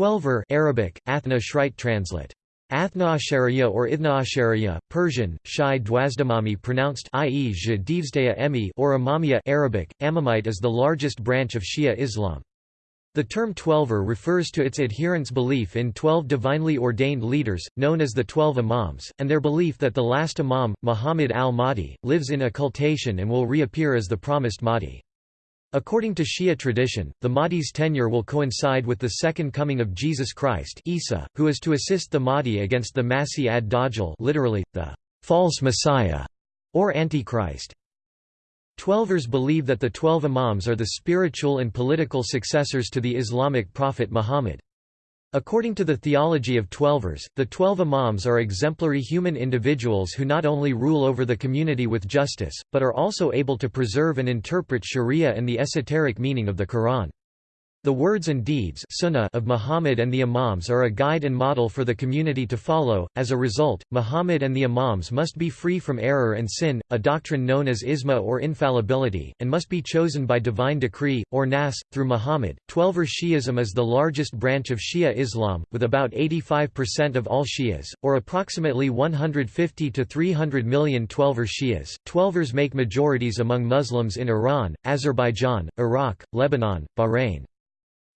Twelver Arabic, Athna Shrite translate. Athnaashariya or Ithnaashariya, Persian, Shai Dwazdamami pronounced i.e. emi or Imamiyya Arabic, Amamite is the largest branch of Shia Islam. The term Twelver refers to its adherents' belief in twelve divinely ordained leaders, known as the Twelve Imams, and their belief that the last Imam, Muhammad al-Mahdi, lives in occultation and will reappear as the promised Mahdi. According to Shia tradition, the Mahdi's tenure will coincide with the second coming of Jesus Christ Isa, who is to assist the Mahdi against the Masih ad-Dajjal literally, the false Messiah, or Antichrist. Twelvers believe that the Twelve Imams are the spiritual and political successors to the Islamic prophet Muhammad. According to the theology of Twelvers, the Twelve Imams are exemplary human individuals who not only rule over the community with justice, but are also able to preserve and interpret sharia and the esoteric meaning of the Quran. The words and deeds sunnah of Muhammad and the Imams are a guide and model for the community to follow. As a result, Muhammad and the Imams must be free from error and sin, a doctrine known as isma or infallibility, and must be chosen by divine decree, or nas, through Muhammad. Twelver Shi'ism is the largest branch of Shia Islam, with about 85% of all Shias, or approximately 150 to 300 million Twelver Shias. Twelvers make majorities among Muslims in Iran, Azerbaijan, Iraq, Lebanon, Bahrain.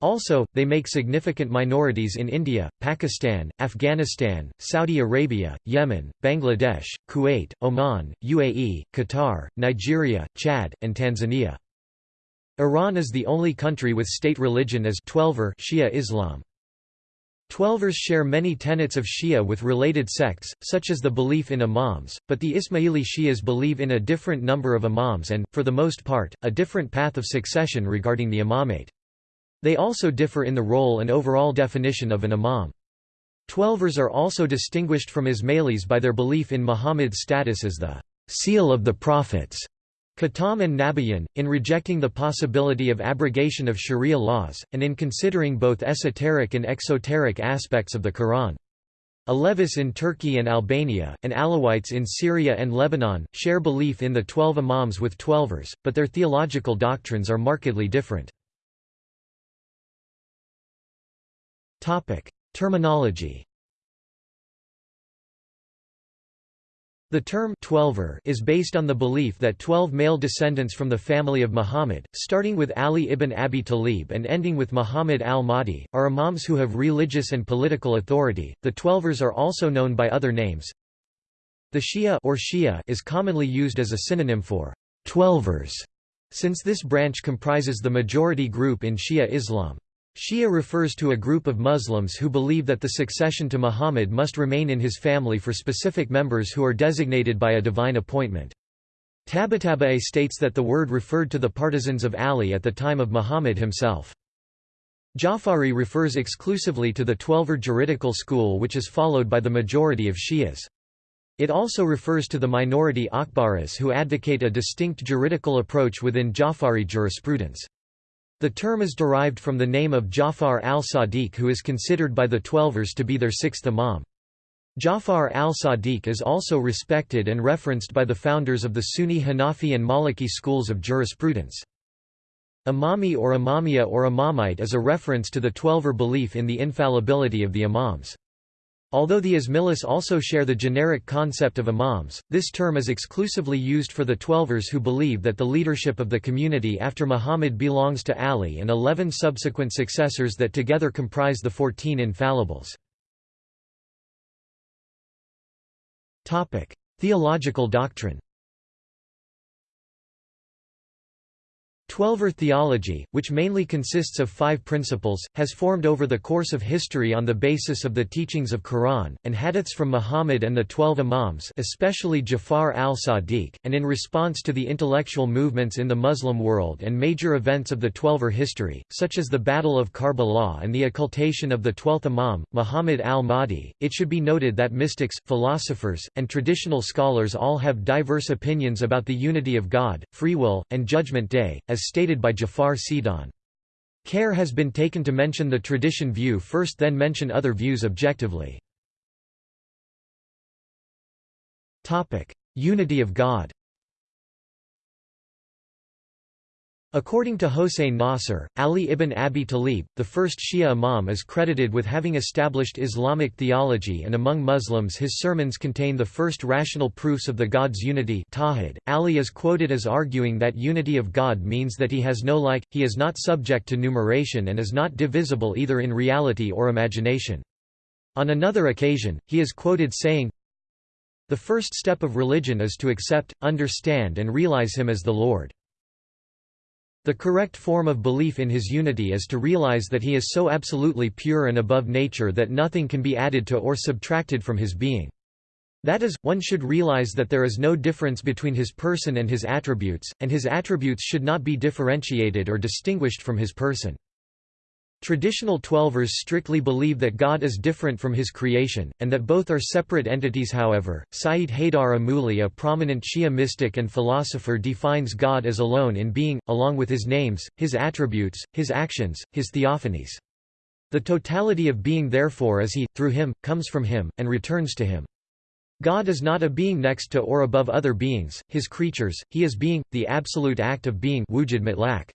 Also, they make significant minorities in India, Pakistan, Afghanistan, Saudi Arabia, Yemen, Bangladesh, Kuwait, Oman, UAE, Qatar, Nigeria, Chad, and Tanzania. Iran is the only country with state religion as Twelver Shia Islam. Twelvers share many tenets of Shia with related sects, such as the belief in imams, but the Ismaili Shias believe in a different number of imams and, for the most part, a different path of succession regarding the imamate. They also differ in the role and overall definition of an imam. Twelvers are also distinguished from Ismailis by their belief in Muhammad's status as the seal of the prophets. Khatam and Nabiyan, in rejecting the possibility of abrogation of sharia laws, and in considering both esoteric and exoteric aspects of the Quran. Alevis in Turkey and Albania, and Alawites in Syria and Lebanon, share belief in the twelve imams with Twelvers, but their theological doctrines are markedly different. Terminology The term Twelver is based on the belief that twelve male descendants from the family of Muhammad, starting with Ali ibn Abi Talib and ending with Muhammad al-Mahdi, are imams who have religious and political authority. The Twelvers are also known by other names. The Shia or Shia is commonly used as a synonym for Twelvers, since this branch comprises the majority group in Shia Islam. Shia refers to a group of Muslims who believe that the succession to Muhammad must remain in his family for specific members who are designated by a divine appointment. Tabataba'i states that the word referred to the partisans of Ali at the time of Muhammad himself. Jafari refers exclusively to the Twelver juridical school which is followed by the majority of Shias. It also refers to the minority Akbaris who advocate a distinct juridical approach within Jafari jurisprudence. The term is derived from the name of Jafar al-Sadiq who is considered by the Twelvers to be their sixth imam. Jafar al-Sadiq is also respected and referenced by the founders of the Sunni Hanafi and Maliki schools of jurisprudence. Imami or Imamiya or Imamite is a reference to the Twelver belief in the infallibility of the imams. Although the Ismailis also share the generic concept of imams, this term is exclusively used for the Twelvers who believe that the leadership of the community after Muhammad belongs to Ali and eleven subsequent successors that together comprise the Fourteen Infallibles. Theological doctrine Twelver theology, which mainly consists of five principles, has formed over the course of history on the basis of the teachings of Quran, and hadiths from Muhammad and the Twelve Imams especially Jafar al-Sadiq, and in response to the intellectual movements in the Muslim world and major events of the Twelver history, such as the Battle of Karbala and the occultation of the Twelfth Imam, Muhammad al-Mahdi. It should be noted that mystics, philosophers, and traditional scholars all have diverse opinions about the unity of God, free will, and Judgment Day, as stated by Jafar Sidon. Care has been taken to mention the tradition view first then mention other views objectively. Unity of God According to Hossein Nasr, Ali ibn Abi Talib, the first Shia imam is credited with having established Islamic theology and among Muslims his sermons contain the first rational proofs of the God's unity Tawhid. Ali is quoted as arguing that unity of God means that he has no like, he is not subject to numeration and is not divisible either in reality or imagination. On another occasion, he is quoted saying, The first step of religion is to accept, understand and realize him as the Lord. The correct form of belief in his unity is to realize that he is so absolutely pure and above nature that nothing can be added to or subtracted from his being. That is, one should realize that there is no difference between his person and his attributes, and his attributes should not be differentiated or distinguished from his person. Traditional Twelvers strictly believe that God is different from his creation, and that both are separate entities however, Sayyid Haydar Amuli a prominent Shia mystic and philosopher defines God as alone in being, along with his names, his attributes, his actions, his theophanies. The totality of being therefore is he, through him, comes from him, and returns to him. God is not a being next to or above other beings, his creatures, he is being, the absolute act of being wujud mutlaq.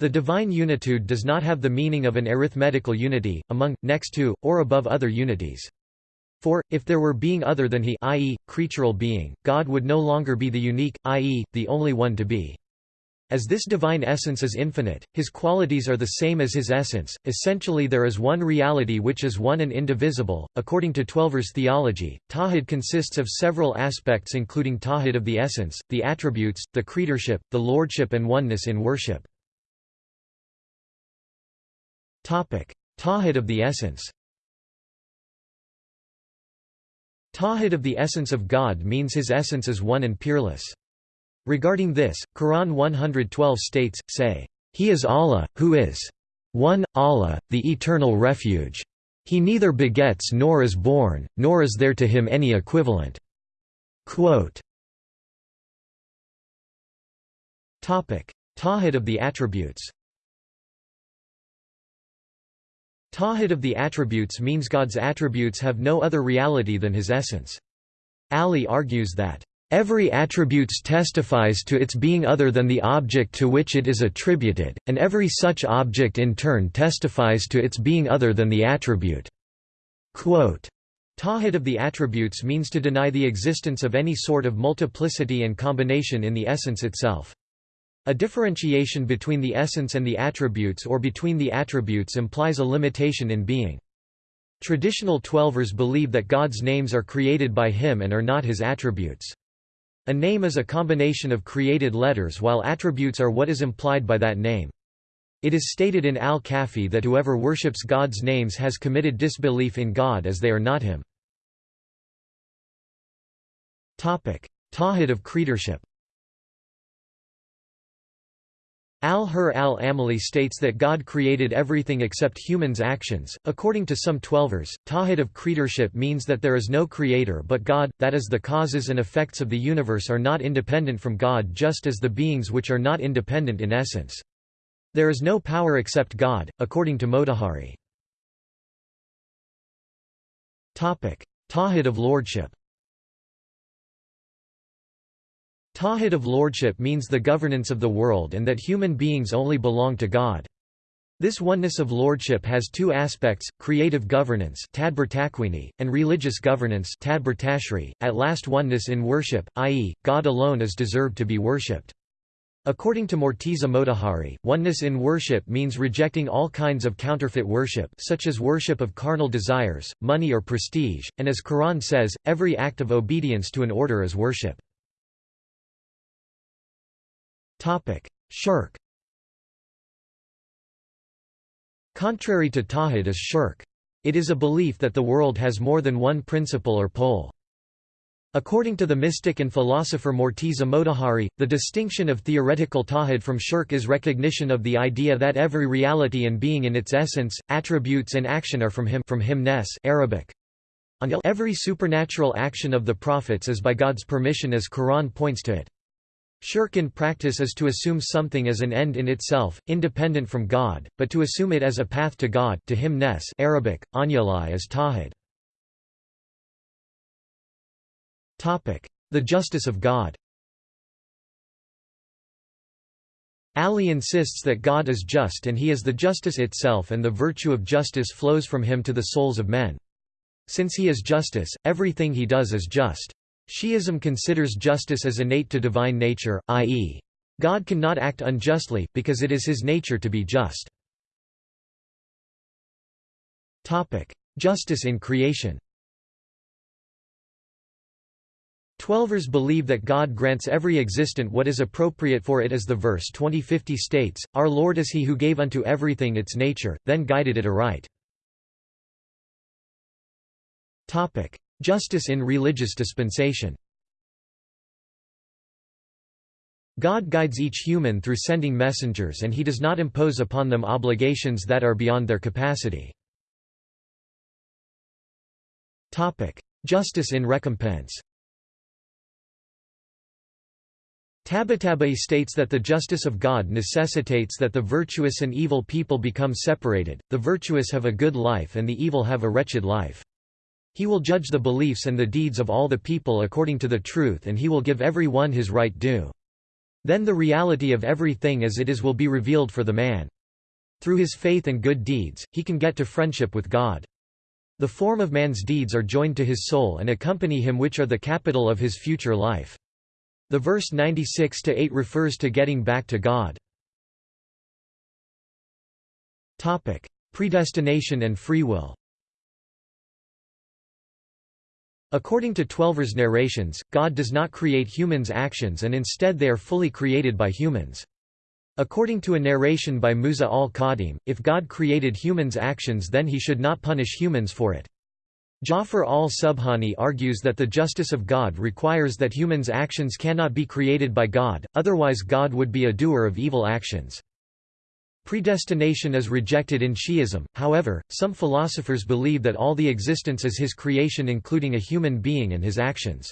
The divine unitude does not have the meaning of an arithmetical unity, among, next to, or above other unities. For, if there were being other than he i.e., creatural being, God would no longer be the unique, i.e., the only one to be. As this divine essence is infinite, his qualities are the same as his essence. Essentially, there is one reality which is one and indivisible. According to Twelver's theology, Tawhid consists of several aspects, including Tawhid of the essence, the attributes, the creatorship, the lordship, and oneness in worship. Tawhid of the essence Tawhid of the essence of God means his essence is one and peerless. Regarding this, Quran 112 states, say, He is Allah, who is one, Allah, the eternal refuge. He neither begets nor is born, nor is there to him any equivalent. Quote, Tawhid of the attributes Tawhid of the attributes means God's attributes have no other reality than his essence. Ali argues that, "...every attributes testifies to its being other than the object to which it is attributed, and every such object in turn testifies to its being other than the attribute." Quote, Tawhid of the attributes means to deny the existence of any sort of multiplicity and combination in the essence itself. A differentiation between the essence and the attributes or between the attributes implies a limitation in being. Traditional Twelvers believe that God's names are created by him and are not his attributes. A name is a combination of created letters while attributes are what is implied by that name. It is stated in Al-Kafi that whoever worships God's names has committed disbelief in God as they are not him. Tawhid of creatorship Al-Hurr al-Amili states that God created everything except humans' actions. According to some Twelvers, Tawhid of creatorship means that there is no creator but God, that is the causes and effects of the universe are not independent from God just as the beings which are not independent in essence. There is no power except God, according to Motahari. Tawhid of lordship Tawhid of lordship means the governance of the world and that human beings only belong to God. This oneness of lordship has two aspects, creative governance and religious governance at last oneness in worship, i.e., God alone is deserved to be worshipped. According to Morteza Motahari, oneness in worship means rejecting all kinds of counterfeit worship such as worship of carnal desires, money or prestige, and as Quran says, every act of obedience to an order is worship. Shirk Contrary to Tawhid is shirk. It is a belief that the world has more than one principle or pole. According to the mystic and philosopher Morteza Motahari, the distinction of theoretical tawhid from shirk is recognition of the idea that every reality and being in its essence, attributes and action are from him from him Arabic. Every supernatural action of the prophets is by God's permission as Quran points to it. Shirk in practice is to assume something as an end in itself, independent from God, but to assume it as a path to God to him Nes Arabic, Anyalai is Tawhid. The justice of God Ali insists that God is just and he is the justice itself and the virtue of justice flows from him to the souls of men. Since he is justice, everything he does is just. Shi'ism considers justice as innate to divine nature, i.e. God cannot act unjustly, because it is his nature to be just. Justice in creation Twelvers believe that God grants every existent what is appropriate for it as the verse 2050 states, Our Lord is he who gave unto everything its nature, then guided it aright. Justice in religious dispensation God guides each human through sending messengers and he does not impose upon them obligations that are beyond their capacity. Justice in recompense Tabatabai states that the justice of God necessitates that the virtuous and evil people become separated, the virtuous have a good life and the evil have a wretched life. He will judge the beliefs and the deeds of all the people according to the truth and he will give every one his right due. Then the reality of everything as it is will be revealed for the man. Through his faith and good deeds, he can get to friendship with God. The form of man's deeds are joined to his soul and accompany him which are the capital of his future life. The verse 96-8 refers to getting back to God. Predestination and free will According to Twelver's narrations, God does not create humans' actions and instead they are fully created by humans. According to a narration by Musa al-Qadim, if God created humans' actions then he should not punish humans for it. Jafar al-Subhani argues that the justice of God requires that humans' actions cannot be created by God, otherwise God would be a doer of evil actions. Predestination is rejected in Shi'ism, however, some philosophers believe that all the existence is his creation including a human being and his actions.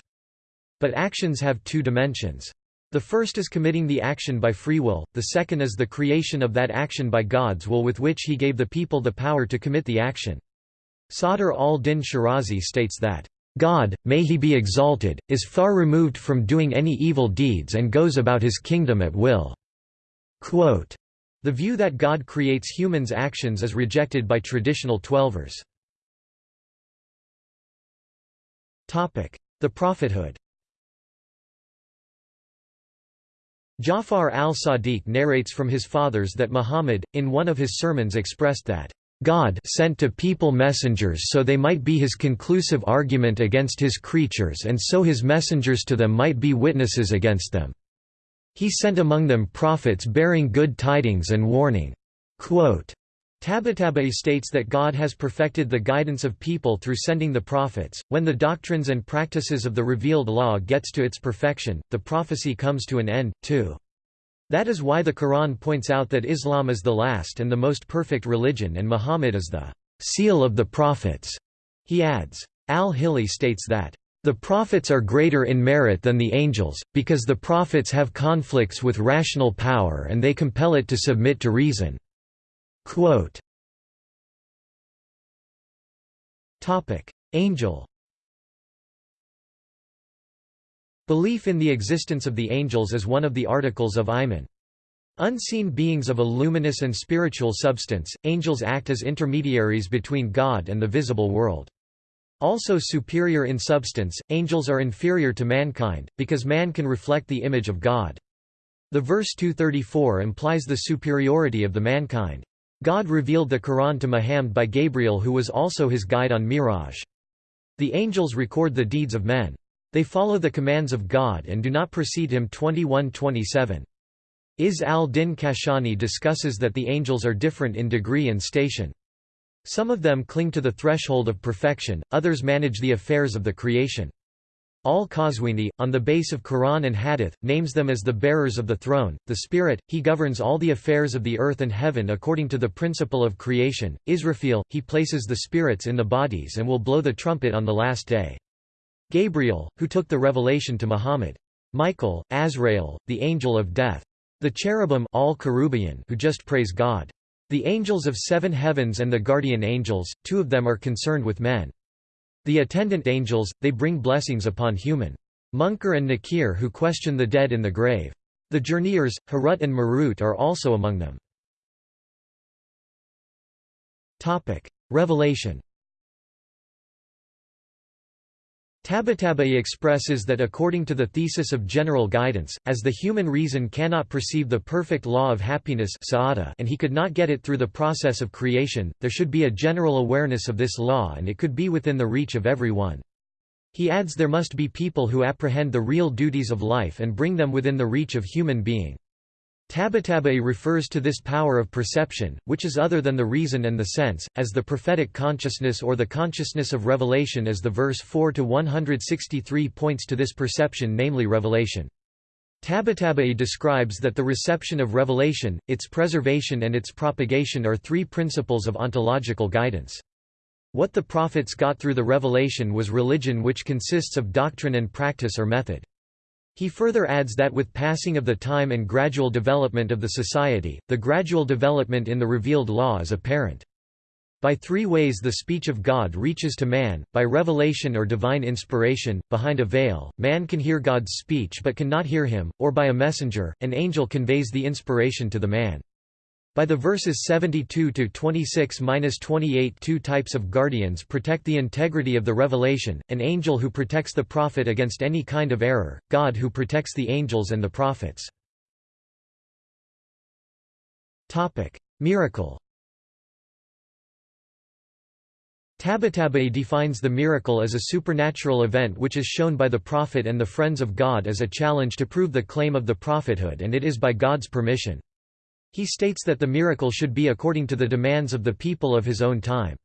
But actions have two dimensions. The first is committing the action by free will, the second is the creation of that action by God's will with which he gave the people the power to commit the action. Sadr al-Din Shirazi states that, "...God, may he be exalted, is far removed from doing any evil deeds and goes about his kingdom at will." Quote, the view that God creates humans' actions is rejected by traditional Twelvers. The prophethood Jafar al-Sadiq narrates from his fathers that Muhammad, in one of his sermons expressed that God sent to people messengers so they might be his conclusive argument against his creatures and so his messengers to them might be witnesses against them. He sent among them prophets bearing good tidings and warning. Quote, Tabatabai states that God has perfected the guidance of people through sending the prophets. When the doctrines and practices of the revealed law gets to its perfection, the prophecy comes to an end, too. That is why the Quran points out that Islam is the last and the most perfect religion and Muhammad is the seal of the prophets. He adds, Al-Hilli states that, the prophets are greater in merit than the angels, because the prophets have conflicts with rational power and they compel it to submit to reason. Quote, Angel Belief in the existence of the angels is one of the articles of Iman. Unseen beings of a luminous and spiritual substance, angels act as intermediaries between God and the visible world. Also superior in substance, angels are inferior to mankind, because man can reflect the image of God. The verse 234 implies the superiority of the mankind. God revealed the Quran to Muhammad by Gabriel who was also his guide on Miraj. The angels record the deeds of men. They follow the commands of God and do not precede him 21-27. Izz al-Din Kashani discusses that the angels are different in degree and station. Some of them cling to the threshold of perfection, others manage the affairs of the creation. Al-Qazwini, on the base of Quran and Hadith, names them as the bearers of the throne, the Spirit, he governs all the affairs of the earth and heaven according to the principle of creation. Israfil, he places the spirits in the bodies and will blow the trumpet on the last day. Gabriel, who took the revelation to Muhammad. Michael, Azrael, the angel of death. The cherubim all who just praise God. The angels of seven heavens and the guardian angels, two of them are concerned with men. The attendant angels, they bring blessings upon human. Munkar and Nakir who question the dead in the grave. The journeyers, Harut and Marut are also among them. Revelation Tabatabai expresses that according to the thesis of general guidance, as the human reason cannot perceive the perfect law of happiness and he could not get it through the process of creation, there should be a general awareness of this law and it could be within the reach of everyone. He adds there must be people who apprehend the real duties of life and bring them within the reach of human being. Tabatabai refers to this power of perception, which is other than the reason and the sense, as the prophetic consciousness or the consciousness of revelation as the verse 4 to 163 points to this perception namely revelation. Tabatabai describes that the reception of revelation, its preservation and its propagation are three principles of ontological guidance. What the prophets got through the revelation was religion which consists of doctrine and practice or method. He further adds that with passing of the time and gradual development of the society, the gradual development in the revealed law is apparent. By three ways the speech of God reaches to man, by revelation or divine inspiration, behind a veil, man can hear God's speech but cannot hear him, or by a messenger, an angel conveys the inspiration to the man. By the verses 72 to 26-28 two types of guardians protect the integrity of the revelation, an angel who protects the prophet against any kind of error, God who protects the angels and the prophets. Topic: Miracle. Tabatabai defines the miracle as a supernatural event which is shown by the prophet and the friends of God as a challenge to prove the claim of the prophethood and it is by God's permission. He states that the miracle should be according to the demands of the people of his own time.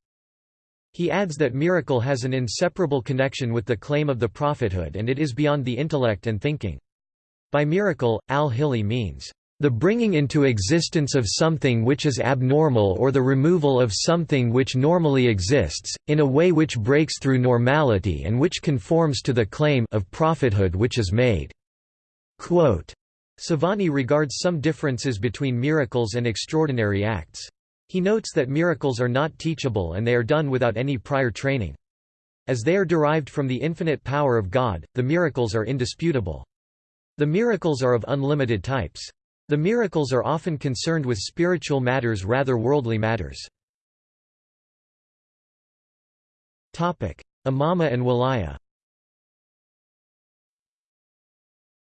He adds that miracle has an inseparable connection with the claim of the prophethood and it is beyond the intellect and thinking. By miracle, al-Hilli means, "...the bringing into existence of something which is abnormal or the removal of something which normally exists, in a way which breaks through normality and which conforms to the claim of prophethood which is made." Quote, Savani regards some differences between miracles and extraordinary acts. He notes that miracles are not teachable and they are done without any prior training. As they are derived from the infinite power of God, the miracles are indisputable. The miracles are of unlimited types. The miracles are often concerned with spiritual matters rather worldly matters. Imama and Walaya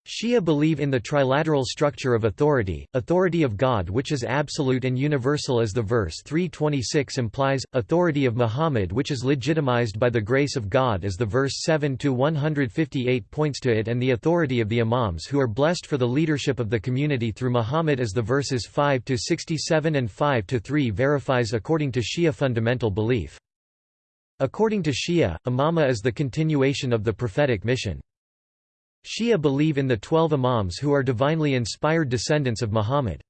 Shia believe in the trilateral structure of authority, authority of God which is absolute and universal as the verse 326 implies, authority of Muhammad which is legitimized by the grace of God as the verse 7–158 points to it and the authority of the imams who are blessed for the leadership of the community through Muhammad as the verses 5–67 and 5–3 verifies according to Shia fundamental belief. According to Shia, imama is the continuation of the prophetic mission. Shia believe in the twelve imams who are divinely inspired descendants of Muhammad.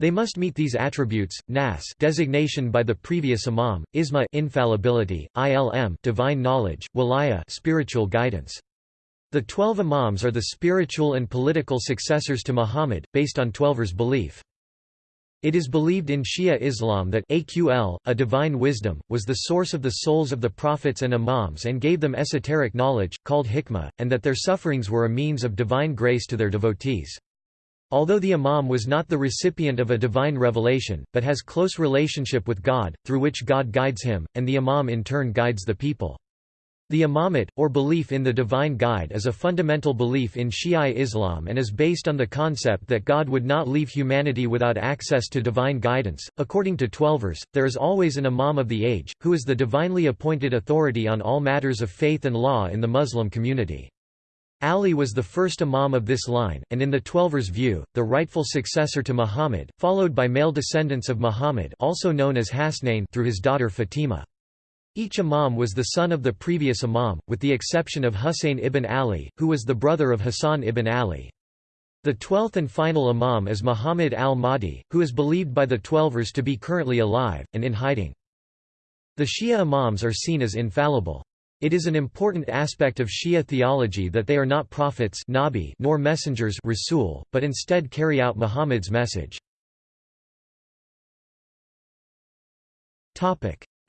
They must meet these attributes: nas designation by the previous imam, isma infallibility, ilm divine knowledge, walaya spiritual guidance. The twelve imams are the spiritual and political successors to Muhammad, based on Twelver's belief. It is believed in Shia Islam that Aql, a divine wisdom, was the source of the souls of the prophets and imams and gave them esoteric knowledge, called hikmah, and that their sufferings were a means of divine grace to their devotees. Although the imam was not the recipient of a divine revelation, but has close relationship with God, through which God guides him, and the imam in turn guides the people. The imamate, or belief in the divine guide is a fundamental belief in Shia Islam and is based on the concept that God would not leave humanity without access to divine guidance. According to Twelvers, there is always an imam of the age, who is the divinely appointed authority on all matters of faith and law in the Muslim community. Ali was the first imam of this line, and in the Twelvers' view, the rightful successor to Muhammad, followed by male descendants of Muhammad also known as Hasnain through his daughter Fatima. Each imam was the son of the previous imam, with the exception of Husayn ibn Ali, who was the brother of Hassan ibn Ali. The twelfth and final imam is Muhammad al-Mahdi, who is believed by the Twelvers to be currently alive, and in hiding. The Shia imams are seen as infallible. It is an important aspect of Shia theology that they are not prophets nabi nor messengers rasul, but instead carry out Muhammad's message.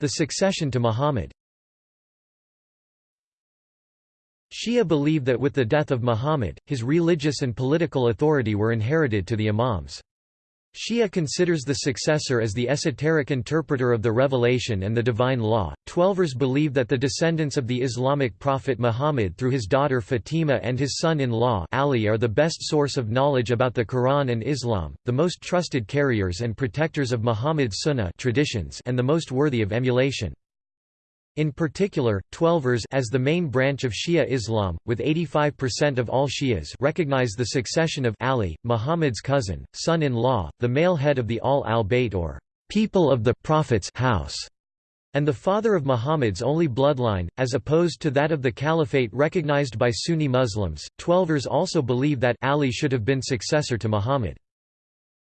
The succession to Muhammad Shia believe that with the death of Muhammad, his religious and political authority were inherited to the imams. Shia considers the successor as the esoteric interpreter of the revelation and the divine law. Twelvers believe that the descendants of the Islamic prophet Muhammad through his daughter Fatima and his son-in-law Ali are the best source of knowledge about the Quran and Islam, the most trusted carriers and protectors of Muhammad's sunnah traditions and the most worthy of emulation. In particular, Twelvers as the main branch of Shia Islam, with 85% of all Shias recognize the succession of Ali, Muhammad's cousin, son-in-law, the male head of the Ahl al-Bayt or people of the Prophet's house, and the father of Muhammad's only bloodline, as opposed to that of the caliphate recognized by Sunni Muslims. Twelvers also believe that Ali should have been successor to Muhammad.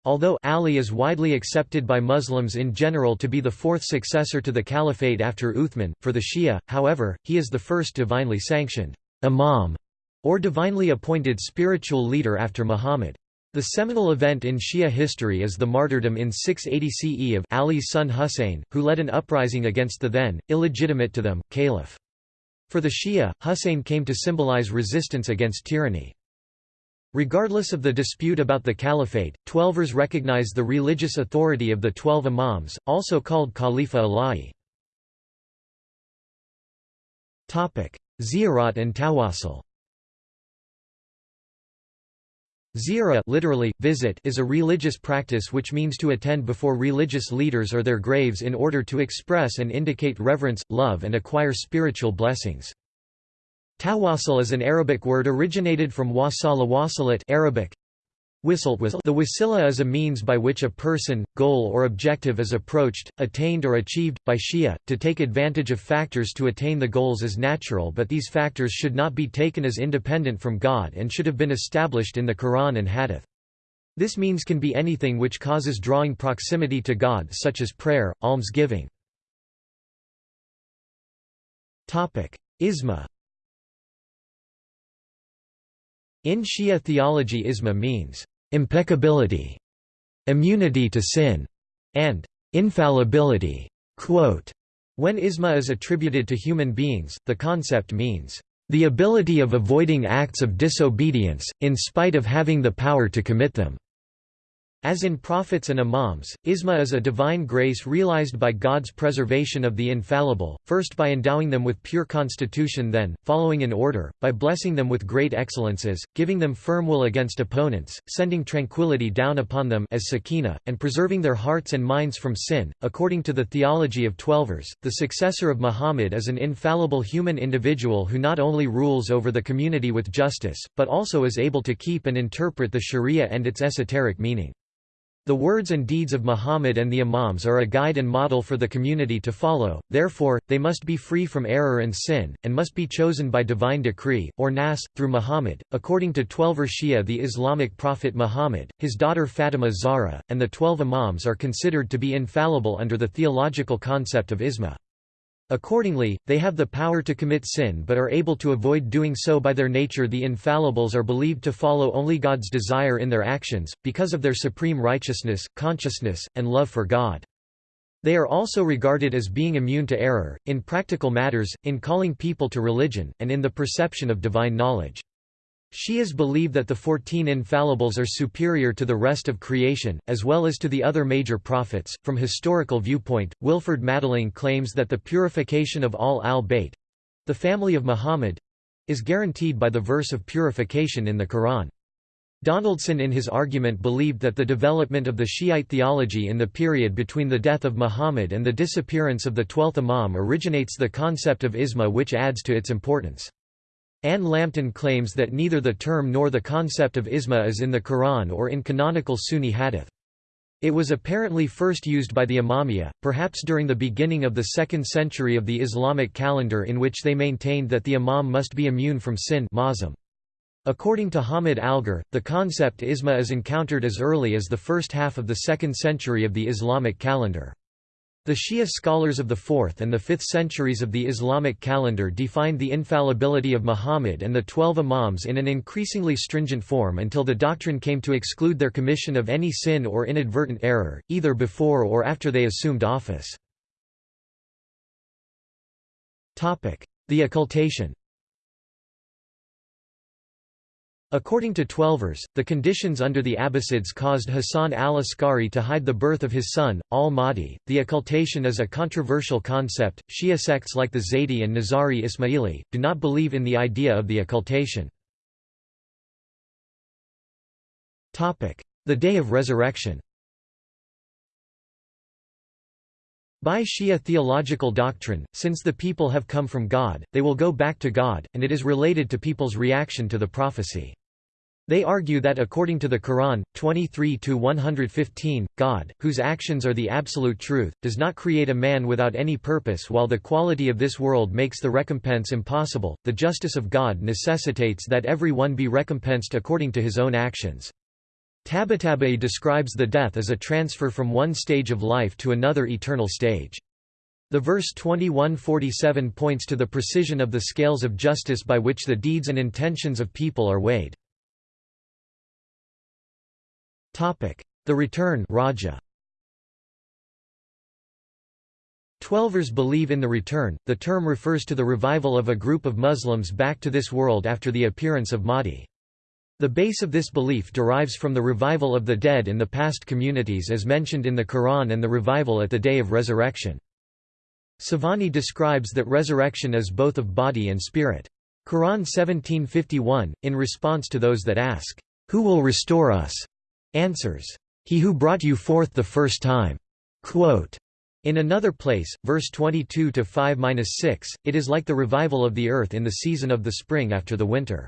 Although Ali is widely accepted by Muslims in general to be the fourth successor to the caliphate after Uthman, for the Shia, however, he is the first divinely sanctioned imam or divinely appointed spiritual leader after Muhammad. The seminal event in Shia history is the martyrdom in 680 CE of Ali's son Husayn, who led an uprising against the then, illegitimate to them, caliph. For the Shia, Husayn came to symbolize resistance against tyranny. Regardless of the dispute about the caliphate, Twelvers recognize the religious authority of the Twelve Imams, also called Khalifa Ala'i. Ziyarat and Tawassul Ziyara literally, visit is a religious practice which means to attend before religious leaders or their graves in order to express and indicate reverence, love and acquire spiritual blessings. Tawassul is an Arabic word originated from wasala wasalat Arabic. Whistle, whistle. The wasila is a means by which a person, goal or objective is approached, attained or achieved, by Shia. To take advantage of factors to attain the goals is natural but these factors should not be taken as independent from God and should have been established in the Quran and Hadith. This means can be anything which causes drawing proximity to God such as prayer, almsgiving. Isma in Shia theology isma means, "...impeccability", "...immunity to sin", and "...infallibility". Quote, when isma is attributed to human beings, the concept means, "...the ability of avoiding acts of disobedience, in spite of having the power to commit them." As in prophets and imams, isma is a divine grace realized by God's preservation of the infallible, first by endowing them with pure constitution then, following in order, by blessing them with great excellences, giving them firm will against opponents, sending tranquility down upon them as sakina, and preserving their hearts and minds from sin. According to the theology of Twelvers, the successor of Muhammad is an infallible human individual who not only rules over the community with justice, but also is able to keep and interpret the sharia and its esoteric meaning. The words and deeds of Muhammad and the Imams are a guide and model for the community to follow, therefore, they must be free from error and sin, and must be chosen by divine decree, or nas, through Muhammad. According to Twelver Shia, the Islamic prophet Muhammad, his daughter Fatima Zahra, and the twelve Imams are considered to be infallible under the theological concept of isma. Accordingly, they have the power to commit sin but are able to avoid doing so by their nature the infallibles are believed to follow only God's desire in their actions, because of their supreme righteousness, consciousness, and love for God. They are also regarded as being immune to error, in practical matters, in calling people to religion, and in the perception of divine knowledge. Shias believe that the Fourteen Infallibles are superior to the rest of creation, as well as to the other major prophets. From historical viewpoint, Wilferd Madelung claims that the purification of Ahl al-Bayt the family of Muhammad is guaranteed by the verse of purification in the Quran. Donaldson in his argument believed that the development of the Shiite theology in the period between the death of Muhammad and the disappearance of the twelfth Imam originates the concept of isma which adds to its importance. Anne Lambton claims that neither the term nor the concept of isma is in the Quran or in canonical Sunni hadith. It was apparently first used by the Imamiyya, perhaps during the beginning of the 2nd century of the Islamic calendar in which they maintained that the imam must be immune from sin According to Hamid Algar, the concept isma is encountered as early as the first half of the 2nd century of the Islamic calendar. The Shia scholars of the 4th and the 5th centuries of the Islamic calendar defined the infallibility of Muhammad and the Twelve Imams in an increasingly stringent form until the doctrine came to exclude their commission of any sin or inadvertent error, either before or after they assumed office. The occultation According to Twelvers, the conditions under the Abbasids caused Hassan al-Askari to hide the birth of his son, al-Mahdi. The occultation is a controversial concept. Shia sects like the Zaydi and Nizari Ismaili do not believe in the idea of the occultation. Topic: The Day of Resurrection. By Shia theological doctrine, since the people have come from God, they will go back to God, and it is related to people's reaction to the prophecy. They argue that according to the Quran, 23-115, God, whose actions are the absolute truth, does not create a man without any purpose while the quality of this world makes the recompense impossible, the justice of God necessitates that every one be recompensed according to his own actions. Tabatabai describes the death as a transfer from one stage of life to another eternal stage. The verse 2147 points to the precision of the scales of justice by which the deeds and intentions of people are weighed. The return Raja. Twelvers believe in the return. The term refers to the revival of a group of Muslims back to this world after the appearance of Mahdi. The base of this belief derives from the revival of the dead in the past communities as mentioned in the Quran and the revival at the day of resurrection. Savani describes that resurrection is both of body and spirit. Quran 1751, in response to those that ask, Who will restore us? Answers, He who brought you forth the first time. Quote, in another place, verse 22 to 5-6, it is like the revival of the earth in the season of the spring after the winter.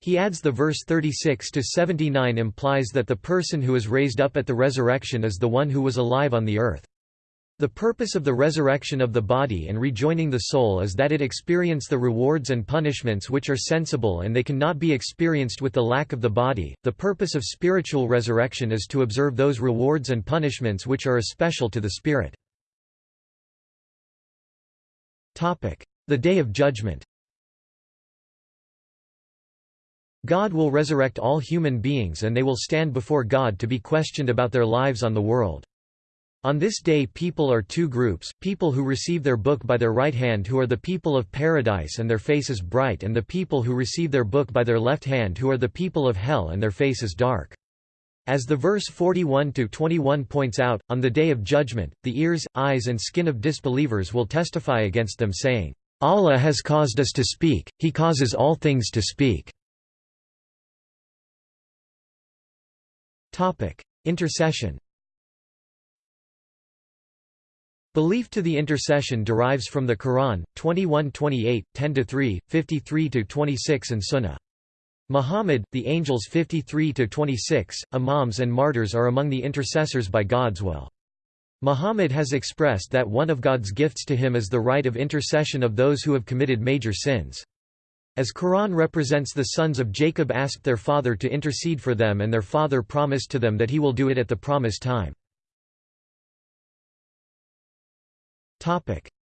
He adds the verse 36 to 79 implies that the person who is raised up at the resurrection is the one who was alive on the earth. The purpose of the resurrection of the body and rejoining the soul is that it experience the rewards and punishments which are sensible and they cannot be experienced with the lack of the body. The purpose of spiritual resurrection is to observe those rewards and punishments which are especial to the spirit. Topic: The Day of Judgment. God will resurrect all human beings and they will stand before God to be questioned about their lives on the world. On this day people are two groups, people who receive their book by their right hand who are the people of paradise and their faces bright and the people who receive their book by their left hand who are the people of hell and their faces dark. As the verse 41-21 points out, on the day of judgment, the ears, eyes and skin of disbelievers will testify against them saying, Allah has caused us to speak, He causes all things to speak. Intercession Belief to the intercession derives from the Quran, 21-28, 10-3, 53-26 and Sunnah. Muhammad, the angels 53-26, imams and martyrs are among the intercessors by God's will. Muhammad has expressed that one of God's gifts to him is the right of intercession of those who have committed major sins. As Quran represents the sons of Jacob asked their father to intercede for them and their father promised to them that he will do it at the promised time.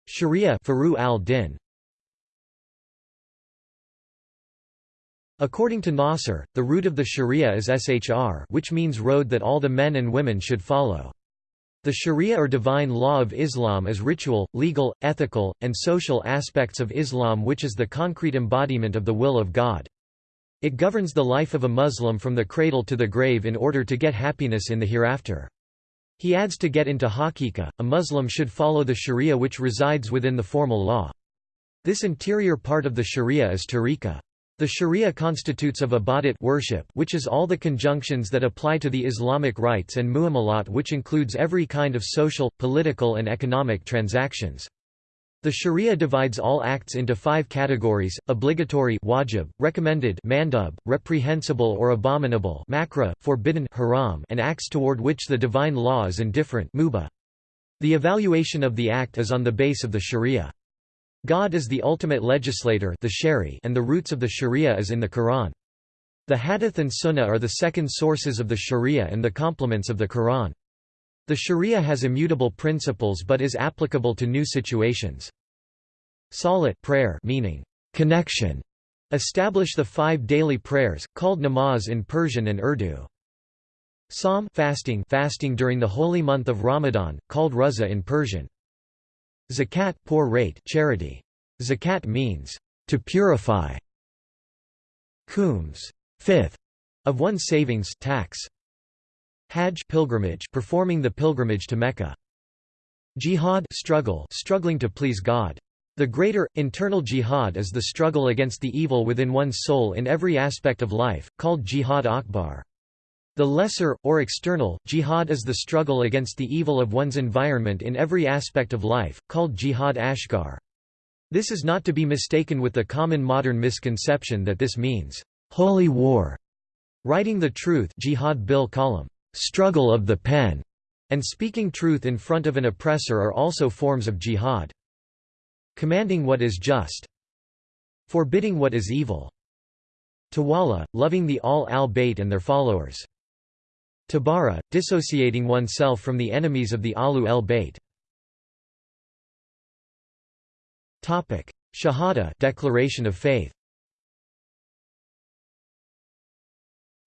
Sharia Furu al-Din According to Nasr, the root of the Sharia is Shr which means road that all the men and women should follow. The Sharia or divine law of Islam is ritual, legal, ethical, and social aspects of Islam which is the concrete embodiment of the will of God. It governs the life of a Muslim from the cradle to the grave in order to get happiness in the hereafter. He adds to get into haqiqa, a Muslim should follow the sharia which resides within the formal law. This interior part of the sharia is tariqah. The sharia constitutes of ibadat worship which is all the conjunctions that apply to the Islamic rites and muamalat which includes every kind of social, political and economic transactions. The Sharia divides all acts into five categories, obligatory wajib, recommended mandub, reprehensible or abominable makruh, forbidden haram, and acts toward which the divine law is indifferent mubah. The evaluation of the act is on the base of the Sharia. God is the ultimate legislator the shari and the roots of the Sharia is in the Quran. The Hadith and Sunnah are the second sources of the Sharia and the complements of the Quran. The Sharia has immutable principles but is applicable to new situations. Salat prayer meaning connection establish the five daily prayers, called namaz in Persian and Urdu. Sawm fasting fasting during the holy month of Ramadan, called Ruza in Persian. Zakat poor rate charity. Zakat means to purify. Khums fifth of one's savings tax. Hajj pilgrimage performing the pilgrimage to Mecca. Jihad struggle struggling to please God. The greater, internal jihad is the struggle against the evil within one's soul in every aspect of life, called jihad akbar. The lesser, or external, jihad is the struggle against the evil of one's environment in every aspect of life, called jihad asghar. This is not to be mistaken with the common modern misconception that this means, "...holy war", writing the truth jihad bil qalam, "...struggle of the pen", and speaking truth in front of an oppressor are also forms of jihad commanding what is just forbidding what is evil Tawalla, loving the Ahl al-Bayt and their followers. Tabara, dissociating oneself from the enemies of the Alu el-Bayt. Shahada declaration of faith.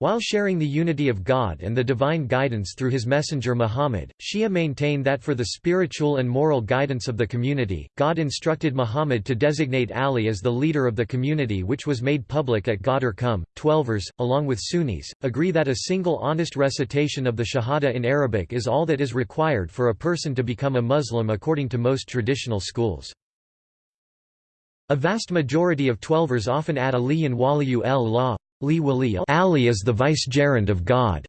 While sharing the unity of God and the divine guidance through his messenger Muhammad, Shia maintain that for the spiritual and moral guidance of the community, God instructed Muhammad to designate Ali as the leader of the community which was made public at Ghadir Khumm. Twelvers, along with Sunnis, agree that a single honest recitation of the Shahada in Arabic is all that is required for a person to become a Muslim according to most traditional schools. A vast majority of Twelvers often add Aliyan Waliyu el-Law Ali is the vicegerent of God,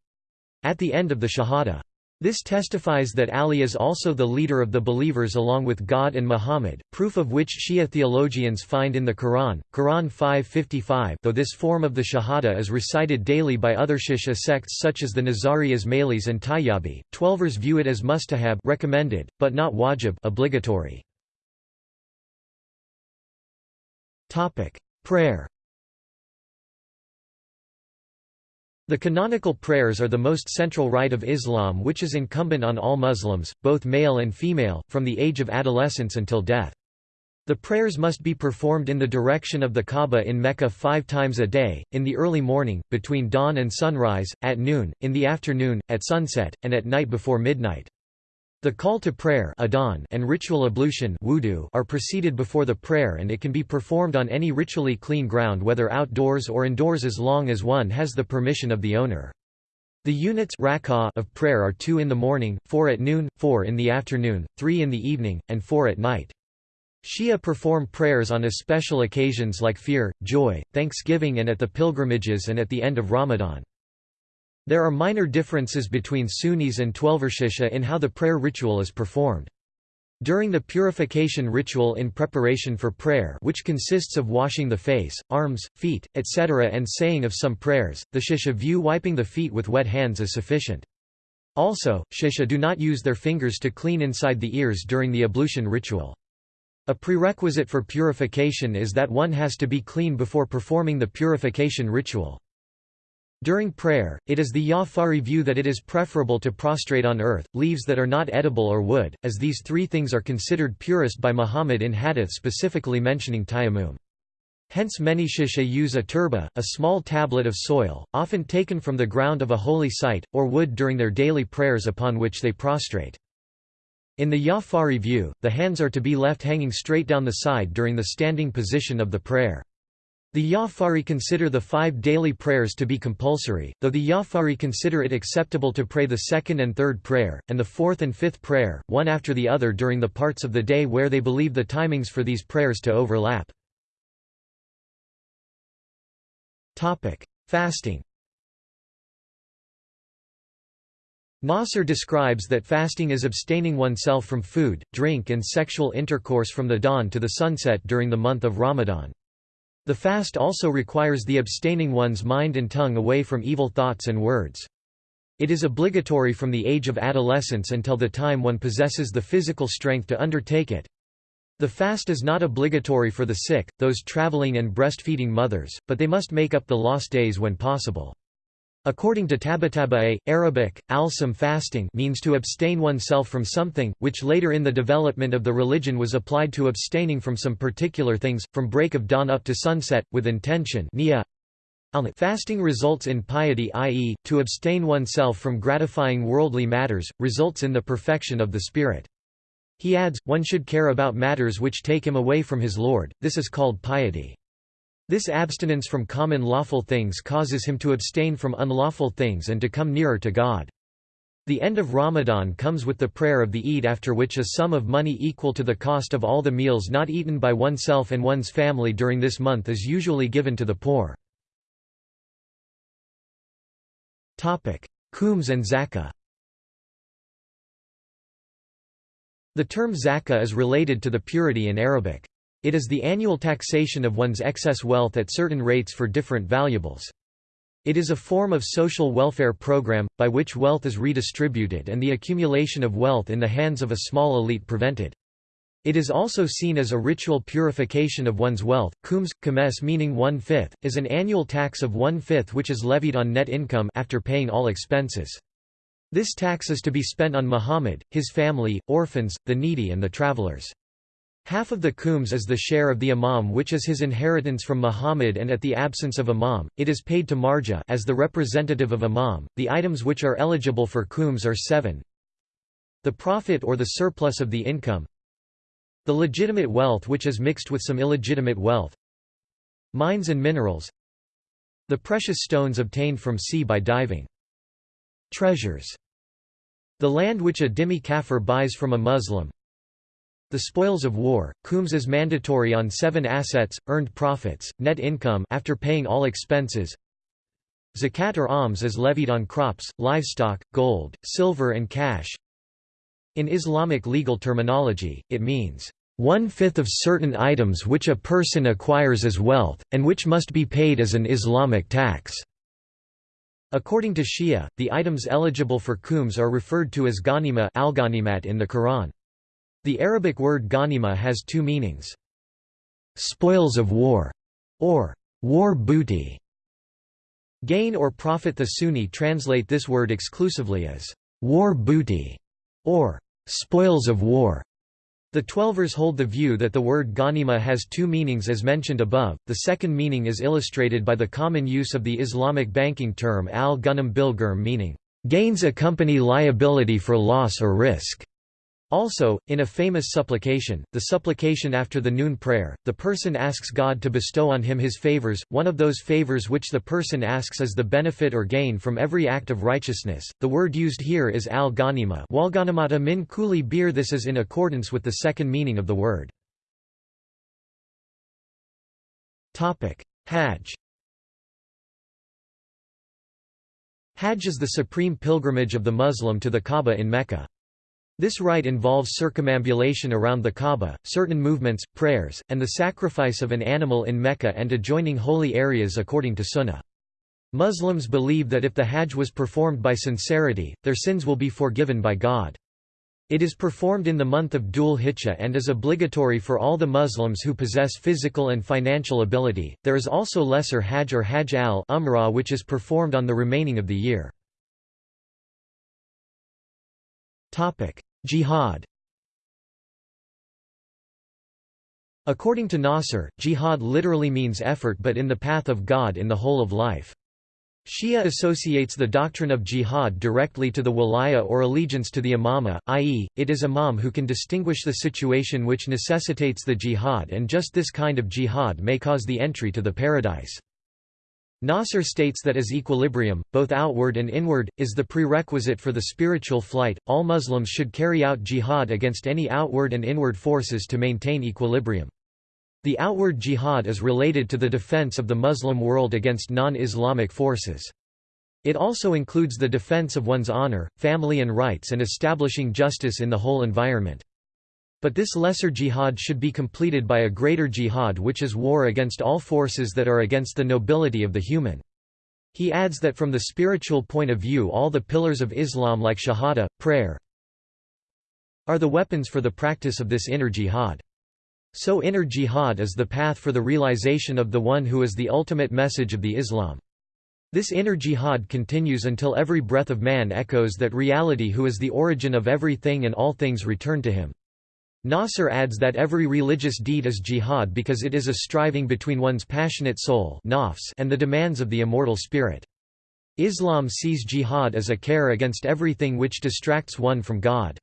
at the end of the Shahada. This testifies that Ali is also the leader of the believers along with God and Muhammad, proof of which Shia theologians find in the Quran, Quran 555 though this form of the Shahada is recited daily by other Shia sects such as the Nizari Ismailis and Tayyibi, Twelvers view it as mustahab recommended, but not wajib obligatory. Prayer The canonical prayers are the most central rite of Islam which is incumbent on all Muslims, both male and female, from the age of adolescence until death. The prayers must be performed in the direction of the Kaaba in Mecca five times a day, in the early morning, between dawn and sunrise, at noon, in the afternoon, at sunset, and at night before midnight. The call to prayer and ritual ablution wudu are preceded before the prayer and it can be performed on any ritually clean ground whether outdoors or indoors as long as one has the permission of the owner. The units of prayer are two in the morning, four at noon, four in the afternoon, three in the evening, and four at night. Shia perform prayers on special occasions like fear, joy, thanksgiving and at the pilgrimages and at the end of Ramadan. There are minor differences between Sunnis and Twelvershisha in how the prayer ritual is performed. During the purification ritual in preparation for prayer which consists of washing the face, arms, feet, etc. and saying of some prayers, the Shisha view wiping the feet with wet hands as sufficient. Also, Shisha do not use their fingers to clean inside the ears during the ablution ritual. A prerequisite for purification is that one has to be clean before performing the purification ritual. During prayer, it is the Ja'fari view that it is preferable to prostrate on earth, leaves that are not edible or wood, as these three things are considered purest by Muhammad in hadith specifically mentioning tayammum. Hence many shisha use a turba, a small tablet of soil, often taken from the ground of a holy site, or wood during their daily prayers upon which they prostrate. In the Ja'fari view, the hands are to be left hanging straight down the side during the standing position of the prayer. The Ja'fari consider the five daily prayers to be compulsory, though the Ja'fari consider it acceptable to pray the second and third prayer, and the fourth and fifth prayer, one after the other during the parts of the day where they believe the timings for these prayers to overlap. Fasting Nasr describes that fasting is abstaining oneself from food, drink and sexual intercourse from the dawn to the sunset during the month of Ramadan. The fast also requires the abstaining one's mind and tongue away from evil thoughts and words. It is obligatory from the age of adolescence until the time one possesses the physical strength to undertake it. The fast is not obligatory for the sick, those traveling and breastfeeding mothers, but they must make up the lost days when possible. According to Tabataba'i, Arabic, al-sawm fasting means to abstain oneself from something, which later in the development of the religion was applied to abstaining from some particular things, from break of dawn up to sunset, with intention Fasting results in piety i.e., to abstain oneself from gratifying worldly matters, results in the perfection of the spirit. He adds, one should care about matters which take him away from his Lord, this is called piety. This abstinence from common lawful things causes him to abstain from unlawful things and to come nearer to God. The end of Ramadan comes with the prayer of the Eid after which a sum of money equal to the cost of all the meals not eaten by oneself and one's family during this month is usually given to the poor. Khums and zakah The term zakah is related to the purity in Arabic. It is the annual taxation of one's excess wealth at certain rates for different valuables. It is a form of social welfare program, by which wealth is redistributed and the accumulation of wealth in the hands of a small elite prevented. It is also seen as a ritual purification of one's wealth. Khums, khames meaning one-fifth, is an annual tax of one-fifth which is levied on net income after paying all expenses. This tax is to be spent on Muhammad, his family, orphans, the needy and the travelers. Half of the khums is the share of the imam which is his inheritance from Muhammad and at the absence of imam, it is paid to marja as the representative of imam. The items which are eligible for khums are seven. The profit or the surplus of the income. The legitimate wealth which is mixed with some illegitimate wealth. Mines and minerals. The precious stones obtained from sea by diving. Treasures. The land which a dhimmi kafir buys from a Muslim. The spoils of war, khums is mandatory on seven assets, earned profits, net income after paying all expenses. Zakat or alms is levied on crops, livestock, gold, silver and cash. In Islamic legal terminology, it means, one-fifth of certain items which a person acquires as wealth, and which must be paid as an Islamic tax." According to Shia, the items eligible for khums are referred to as ghanima in the Quran. The Arabic word ghanima has two meanings. Spoils of war, or war booty. Gain or profit The Sunni translate this word exclusively as war booty, or spoils of war. The Twelvers hold the view that the word ghanima has two meanings as mentioned above, the second meaning is illustrated by the common use of the Islamic banking term al-ghanam bil meaning, "...gains accompany liability for loss or risk." Also, in a famous supplication, the supplication after the noon prayer, the person asks God to bestow on him his favors, one of those favors which the person asks is the benefit or gain from every act of righteousness. The word used here is al-ghanima walghanimata min kuli bir This is in accordance with the second meaning of the word. Hajj Hajj is the supreme pilgrimage of the Muslim to the Kaaba in Mecca. This rite involves circumambulation around the Kaaba, certain movements, prayers, and the sacrifice of an animal in Mecca and adjoining holy areas according to Sunnah. Muslims believe that if the Hajj was performed by sincerity, their sins will be forgiven by God. It is performed in the month of Dhul Hijjah and is obligatory for all the Muslims who possess physical and financial ability. There is also lesser Hajj or Hajj al-Umrah which is performed on the remaining of the year. Jihad According to Nasr, jihad literally means effort but in the path of God in the whole of life. Shia associates the doctrine of jihad directly to the walaya or allegiance to the imama, i.e., it is imam who can distinguish the situation which necessitates the jihad and just this kind of jihad may cause the entry to the paradise. Nasr states that as equilibrium, both outward and inward, is the prerequisite for the spiritual flight, all Muslims should carry out jihad against any outward and inward forces to maintain equilibrium. The outward jihad is related to the defense of the Muslim world against non-Islamic forces. It also includes the defense of one's honor, family and rights and establishing justice in the whole environment. But this lesser jihad should be completed by a greater jihad which is war against all forces that are against the nobility of the human. He adds that from the spiritual point of view all the pillars of Islam like shahada, prayer, are the weapons for the practice of this inner jihad. So inner jihad is the path for the realization of the one who is the ultimate message of the Islam. This inner jihad continues until every breath of man echoes that reality who is the origin of everything and all things return to him. Nasr adds that every religious deed is jihad because it is a striving between one's passionate soul and the demands of the immortal spirit. Islam sees jihad as a care against everything which distracts one from God.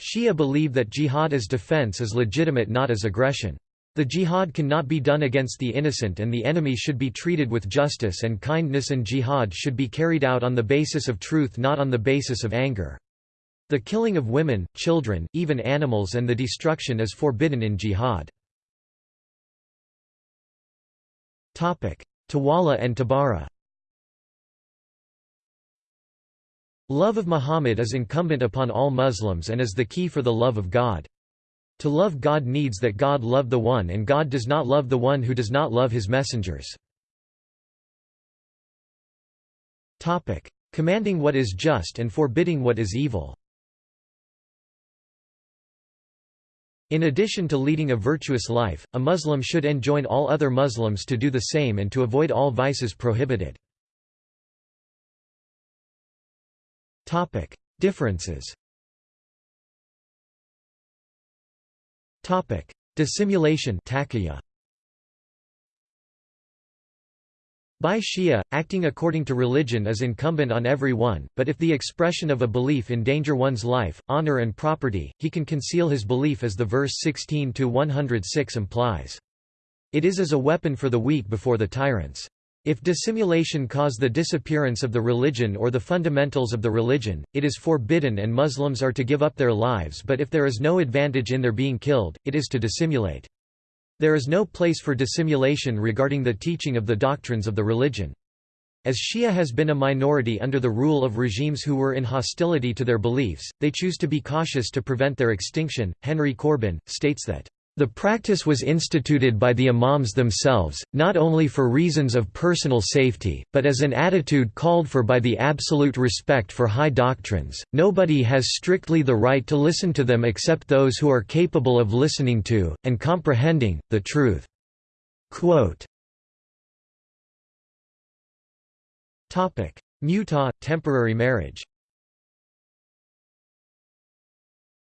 Shia believe that jihad as defense is legitimate not as aggression. The jihad cannot be done against the innocent and the enemy should be treated with justice and kindness and jihad should be carried out on the basis of truth not on the basis of anger. The killing of women, children, even animals and the destruction is forbidden in jihad. Tawalla and Tabara Love of Muhammad is incumbent upon all Muslims and is the key for the love of God. To love God needs that God love the one and God does not love the one who does not love his messengers. Commanding what is just and forbidding what is evil In addition to leading a virtuous life, a Muslim should enjoin all other Muslims to do the same and to avoid all vices prohibited. Differences Topic: Dissimulation By Shia, acting according to religion is incumbent on every one, but if the expression of a belief endanger one's life, honor and property, he can conceal his belief as the verse 16-106 implies. It is as a weapon for the weak before the tyrants. If dissimulation cause the disappearance of the religion or the fundamentals of the religion, it is forbidden and Muslims are to give up their lives but if there is no advantage in their being killed, it is to dissimulate. There is no place for dissimulation regarding the teaching of the doctrines of the religion. As Shia has been a minority under the rule of regimes who were in hostility to their beliefs, they choose to be cautious to prevent their extinction. Henry Corbin states that the practice was instituted by the imams themselves, not only for reasons of personal safety, but as an attitude called for by the absolute respect for high doctrines. Nobody has strictly the right to listen to them except those who are capable of listening to, and comprehending, the truth. Quote, Mutah, temporary marriage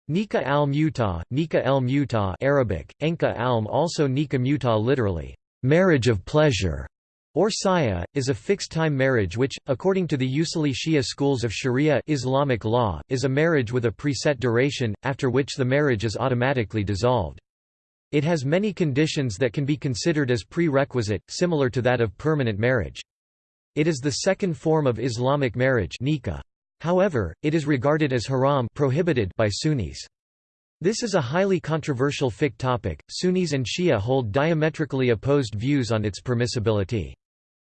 Nika al-Mutah, Nika al-mutah, Arabic, Enka alm also Nika literally, marriage of pleasure, or saya, is a fixed-time marriage which, according to the Usuli Shia schools of Sharia Islamic law, is a marriage with a preset duration, after which the marriage is automatically dissolved. It has many conditions that can be considered as prerequisite, similar to that of permanent marriage. It is the second form of Islamic marriage nikah. However, it is regarded as haram prohibited by Sunnis. This is a highly controversial fiqh topic. Sunnis and Shia hold diametrically opposed views on its permissibility.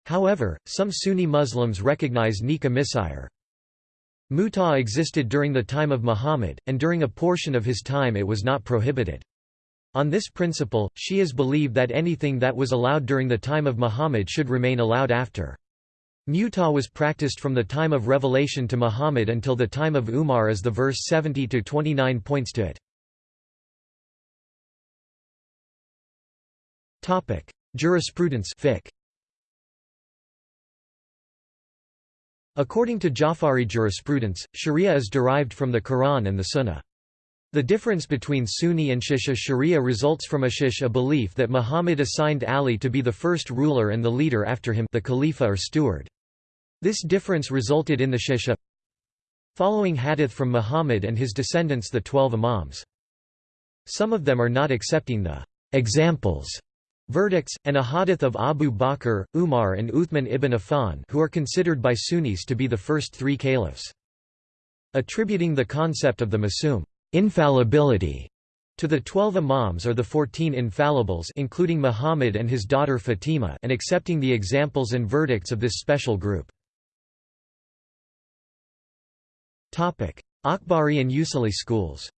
However, some Sunni Muslims recognize nikah misyar. Mutah existed during the time of Muhammad, and during a portion of his time it was not prohibited. On this principle, Shias believe that anything that was allowed during the time of Muhammad should remain allowed after. Mutah was practiced from the time of revelation to Muhammad until the time of Umar as the verse 70-29 points to it. Topic: Jurisprudence fiqh. According to Jafari jurisprudence, sharia is derived from the Quran and the Sunnah. The difference between Sunni and Shisha sharia results from a shish a belief that Muhammad assigned Ali to be the first ruler and the leader after him the Khalifa or steward. This difference resulted in the Shisha following hadith from Muhammad and his descendants the Twelve Imams. Some of them are not accepting the examples verdicts, and a hadith of Abu Bakr, Umar and Uthman ibn Affan who are considered by Sunnis to be the first three caliphs. Attributing the concept of the Masum infallibility to the twelve imams or the fourteen infallibles including Muhammad and his daughter Fatima and accepting the examples and verdicts of this special group. Akhbari and Usuli schools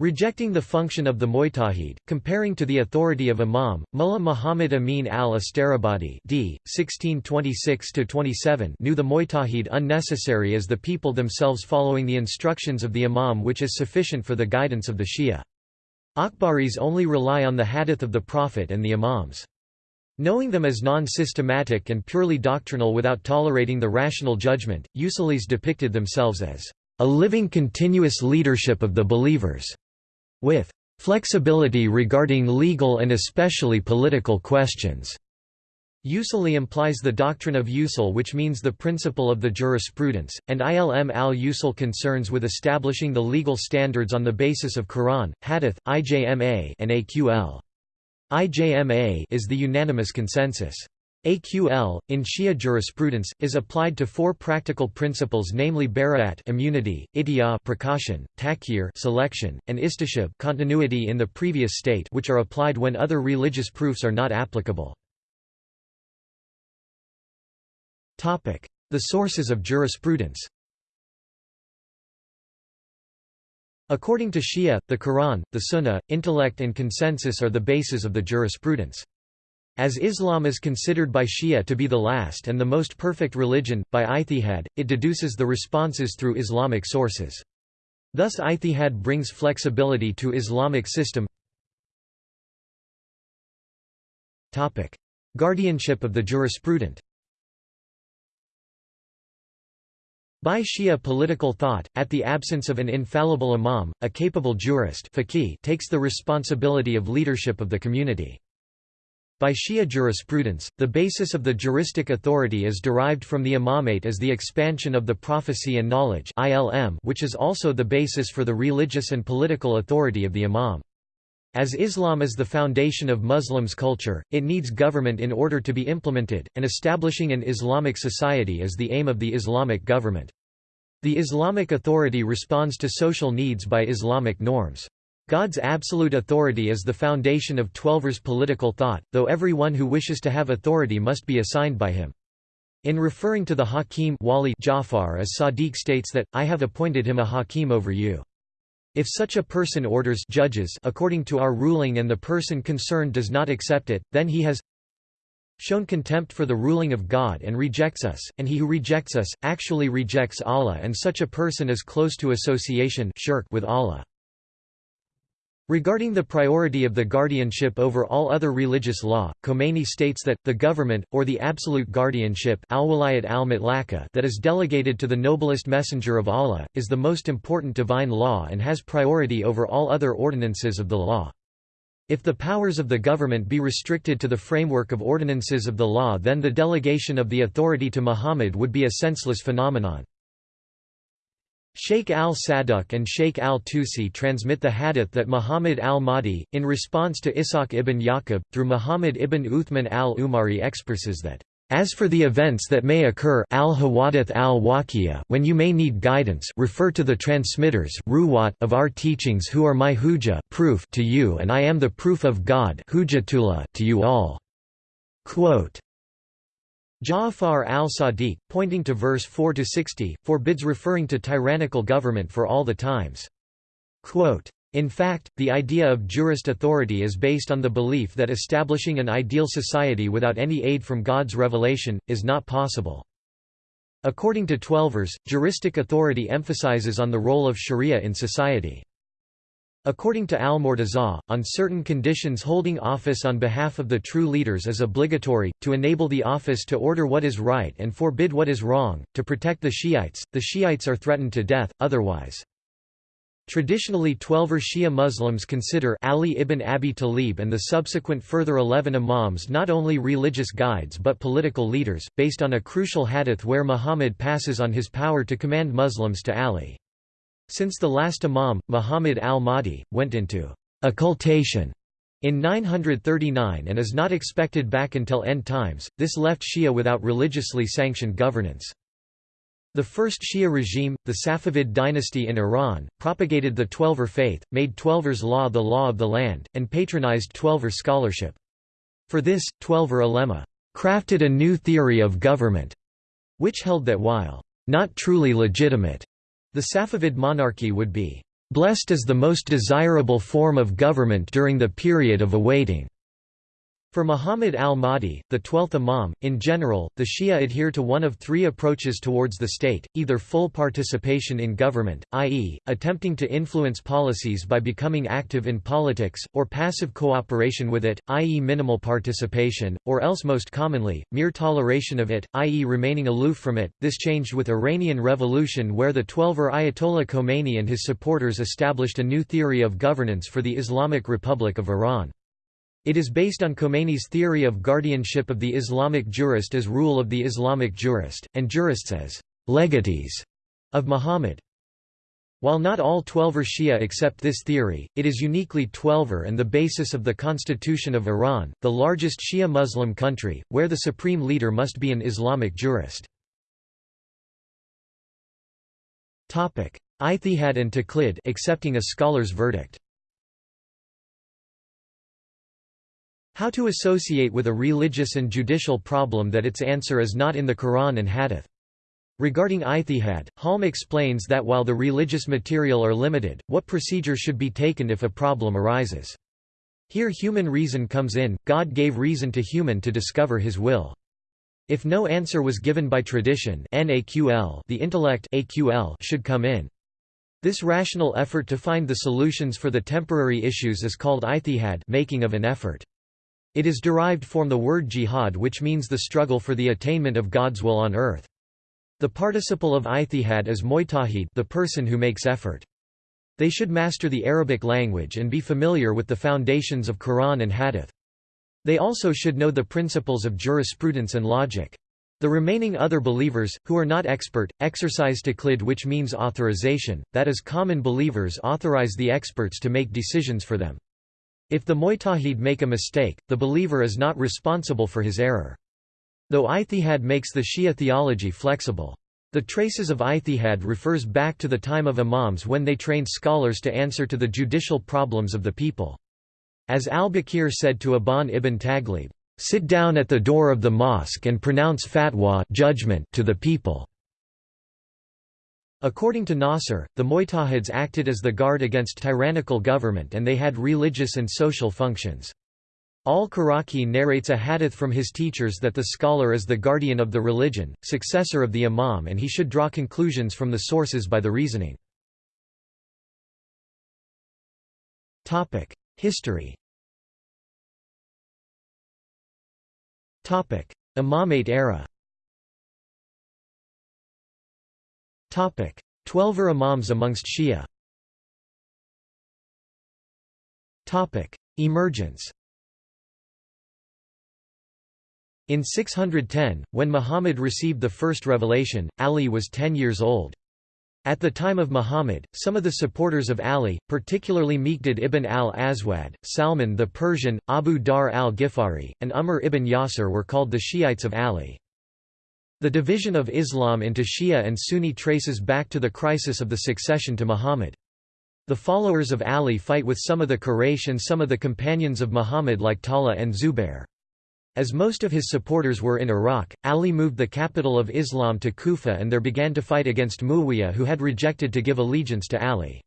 Rejecting the function of the Mujtahid, comparing to the authority of Imam, Mullah Muhammad Amin al-Astarabadi d. 1626–27 knew the Mujtahid unnecessary as the people themselves following the instructions of the Imam which is sufficient for the guidance of the Shia. Akhbaris only rely on the hadith of the Prophet and the Imams. Knowing them as non-systematic and purely doctrinal without tolerating the rational judgment, Usulis depicted themselves as a living continuous leadership of the believers, with flexibility regarding legal and especially political questions. Usuli implies the doctrine of usul which means the principle of the jurisprudence, and ilm al-usul concerns with establishing the legal standards on the basis of Quran, Hadith, IJMA and AQL. IJMA is the unanimous consensus. AQL, in Shia jurisprudence, is applied to four practical principles namely bara'at immunity, idiyah precaution, takhyir selection, and istishab continuity in the previous state which are applied when other religious proofs are not applicable. The sources of jurisprudence According to Shia, the Quran, the Sunnah, intellect and consensus are the basis of the jurisprudence. As Islam is considered by Shia to be the last and the most perfect religion, by ijtihad, it deduces the responses through Islamic sources. Thus ijtihad brings flexibility to Islamic system Guardianship of the jurisprudent By Shia political thought, at the absence of an infallible imam, a capable jurist takes the responsibility of leadership of the community. By Shia jurisprudence, the basis of the juristic authority is derived from the imamate as the expansion of the prophecy and knowledge which is also the basis for the religious and political authority of the imam. As Islam is the foundation of Muslims' culture, it needs government in order to be implemented, and establishing an Islamic society is the aim of the Islamic government. The Islamic authority responds to social needs by Islamic norms. God's absolute authority is the foundation of Twelver's political thought, though everyone who wishes to have authority must be assigned by him. In referring to the Hakim Wali Jafar as Sadiq states that, I have appointed him a Hakim over you. If such a person orders judges according to our ruling and the person concerned does not accept it, then he has shown contempt for the ruling of God and rejects us, and he who rejects us, actually rejects Allah and such a person is close to association shirk with Allah. Regarding the priority of the guardianship over all other religious law, Khomeini states that, the government, or the absolute guardianship al al that is delegated to the noblest messenger of Allah, is the most important divine law and has priority over all other ordinances of the law. If the powers of the government be restricted to the framework of ordinances of the law then the delegation of the authority to Muhammad would be a senseless phenomenon. Sheikh al-Saduq and Sheikh al-Tusi transmit the hadith that Muhammad al-Mahdi, in response to Ishaq ibn Yaqub, through Muhammad ibn Uthman al-Umari expresses that, "...as for the events that may occur al al when you may need guidance refer to the transmitters of our teachings who are my hujjah proof to you and I am the proof of God to you all." Quote, Ja'far al-Sadiq, pointing to verse 4–60, forbids referring to tyrannical government for all the times. Quote, in fact, the idea of jurist authority is based on the belief that establishing an ideal society without any aid from God's revelation, is not possible. According to Twelvers, juristic authority emphasizes on the role of sharia in society. According to al-Murtaza, on certain conditions holding office on behalf of the true leaders is obligatory, to enable the office to order what is right and forbid what is wrong, to protect the Shiites, the Shiites are threatened to death, otherwise. Traditionally Twelver Shia Muslims consider Ali ibn Abi Talib and the subsequent further eleven imams not only religious guides but political leaders, based on a crucial hadith where Muhammad passes on his power to command Muslims to Ali. Since the last Imam, Muhammad al-Mahdi, went into occultation in 939 and is not expected back until end times, this left Shia without religiously sanctioned governance. The first Shia regime, the Safavid dynasty in Iran, propagated the Twelver faith, made Twelver's law the law of the land, and patronized Twelver scholarship. For this, Twelver ulema crafted a new theory of government, which held that while not truly legitimate, the Safavid monarchy would be blessed as the most desirable form of government during the period of awaiting for Muhammad al-Mahdi, the twelfth Imam, in general, the Shia adhere to one of three approaches towards the state, either full participation in government, i.e., attempting to influence policies by becoming active in politics, or passive cooperation with it, i.e. minimal participation, or else most commonly, mere toleration of it, i.e. remaining aloof from it. This changed with Iranian Revolution where the Twelver Ayatollah Khomeini and his supporters established a new theory of governance for the Islamic Republic of Iran. It is based on Khomeini's theory of guardianship of the Islamic jurist as rule of the Islamic jurist, and jurists as legatees of Muhammad. While not all Twelver Shia accept this theory, it is uniquely Twelver and the basis of the Constitution of Iran, the largest Shia Muslim country, where the supreme leader must be an Islamic jurist. Ijtihad and Taqlid accepting a scholar's verdict How to associate with a religious and judicial problem that its answer is not in the Quran and Hadith. Regarding ijtihad, Halm explains that while the religious material are limited, what procedure should be taken if a problem arises. Here human reason comes in, God gave reason to human to discover his will. If no answer was given by tradition the intellect should come in. This rational effort to find the solutions for the temporary issues is called ijtihad making of an effort. It is derived from the word jihad which means the struggle for the attainment of God's will on earth. The participle of ijtihad is mujtahid the person who makes effort. They should master the Arabic language and be familiar with the foundations of Quran and Hadith. They also should know the principles of jurisprudence and logic. The remaining other believers, who are not expert, exercise taqlid which means authorization, that is common believers authorize the experts to make decisions for them. If the Mujtahid make a mistake, the believer is not responsible for his error. Though Ijtihad makes the Shia theology flexible. The traces of Ijtihad refers back to the time of Imams when they trained scholars to answer to the judicial problems of the people. As al-Baqir said to Aban ibn Taghlib, "'Sit down at the door of the mosque and pronounce fatwa judgment to the people' According to Nasr, the Mujtahids acted as the guard against tyrannical government and they had religious and social functions. Al-Karaki narrates a hadith from his teachers that the scholar is the guardian of the religion, successor of the imam and he should draw conclusions from the sources by the reasoning. History Imamate era Twelver Imams amongst Shia Emergence In 610, when Muhammad received the first revelation, Ali was ten years old. At the time of Muhammad, some of the supporters of Ali, particularly Miqdad ibn al-Aswad, Salman the Persian, Abu Dharr al-Ghifari, and Ammar ibn Yasir were called the Shiites of Ali. The division of Islam into Shia and Sunni traces back to the crisis of the succession to Muhammad. The followers of Ali fight with some of the Quraysh and some of the companions of Muhammad like Talha and Zubair. As most of his supporters were in Iraq, Ali moved the capital of Islam to Kufa and there began to fight against Muawiyah who had rejected to give allegiance to Ali.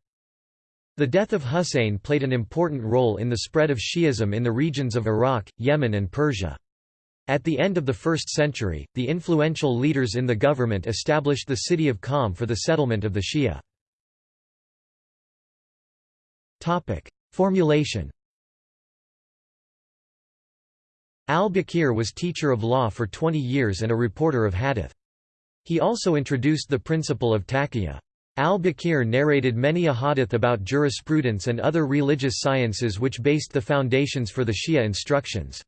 The death of Husayn played an important role in the spread of Shi'ism in the regions of Iraq, Yemen and Persia. At the end of the 1st century, the influential leaders in the government established the city of Qom for the settlement of the Shia. Formulation Al-Baqir was teacher of law for 20 years and a reporter of hadith. He also introduced the principle of taqiyya. Al-Baqir narrated many ahadith about jurisprudence and other religious sciences which based the foundations for the Shia instructions.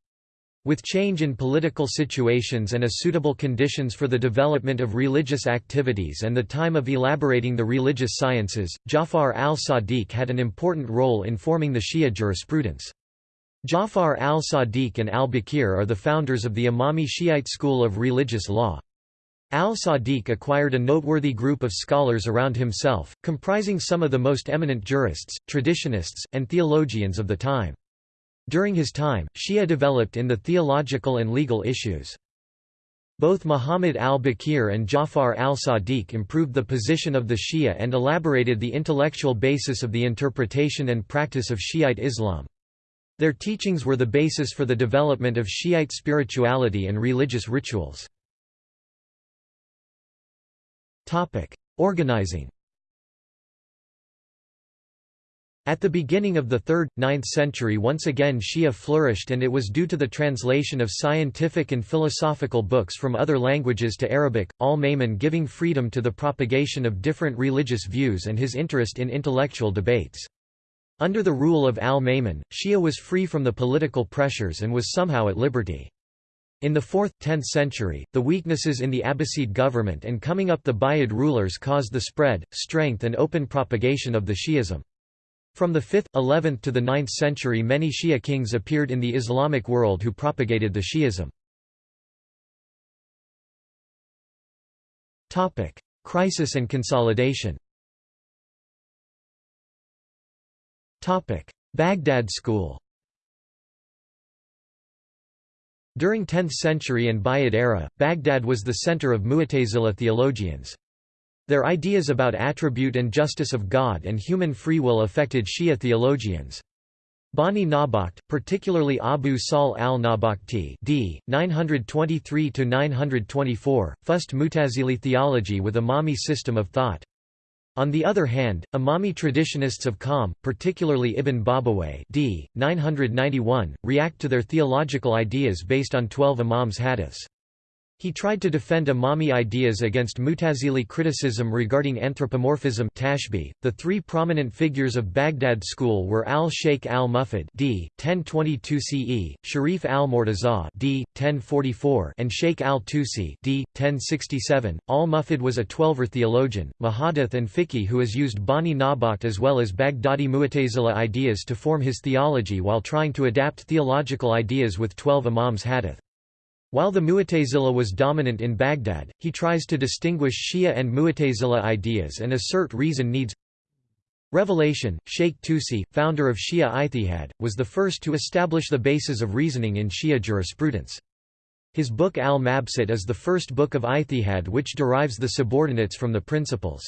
With change in political situations and a suitable conditions for the development of religious activities and the time of elaborating the religious sciences, Jafar al-Sadiq had an important role in forming the Shia jurisprudence. Jafar al-Sadiq and al-Baqir are the founders of the Imami Shiite school of religious law. Al-Sadiq acquired a noteworthy group of scholars around himself, comprising some of the most eminent jurists, traditionists, and theologians of the time. During his time, Shia developed in the theological and legal issues. Both Muhammad al-Baqir and Jafar al-Sadiq improved the position of the Shia and elaborated the intellectual basis of the interpretation and practice of Shiite Islam. Their teachings were the basis for the development of Shiite spirituality and religious rituals. Organizing At the beginning of the 3rd, 9th century once again Shia flourished and it was due to the translation of scientific and philosophical books from other languages to Arabic, al-Ma'mun giving freedom to the propagation of different religious views and his interest in intellectual debates. Under the rule of al-Ma'mun, Shia was free from the political pressures and was somehow at liberty. In the 4th, 10th century, the weaknesses in the Abbasid government and coming up the Buyid rulers caused the spread, strength and open propagation of the Shi'ism. From the 5th, 11th to the 9th century many Shia kings appeared in the Islamic world who propagated the Shi'ism. Crisis and consolidation Baghdad school During 10th century and Buyid era, Baghdad was the center of Mu'tazila theologians. Their ideas about attribute and justice of God and human free will affected Shia theologians. Bani Nawbakht, particularly Abu Sahl al-Nawbakhti d. 923–924, fussed Mutazili theology with Imami system of thought. On the other hand, Imami traditionists of Qom, particularly Ibn Babawayh d. 991, react to their theological ideas based on twelve Imams' hadiths. He tried to defend Imami ideas against Mutazili criticism regarding anthropomorphism tashbih. .The three prominent figures of Baghdad school were al-Sheikh al-Mufid d. 1022 CE, Sharif al-Murtaza d. 1044 and Sheikh al-Tusi d. 1067. Al-Mufid was a Twelver theologian, muhaddith and fiqhi who has used Bani Nawbakht as well as Baghdadi Mu'tazila ideas to form his theology while trying to adapt theological ideas with twelve Imams hadith. While the Mu'tazila was dominant in Baghdad, he tries to distinguish Shia and Mu'tazila ideas and assert reason needs Revelation, Sheikh Tusi, founder of Shia Ijtihad, was the first to establish the basis of reasoning in Shia jurisprudence. His book Al-Mabsut is the first book of Ijtihad which derives the subordinates from the principles.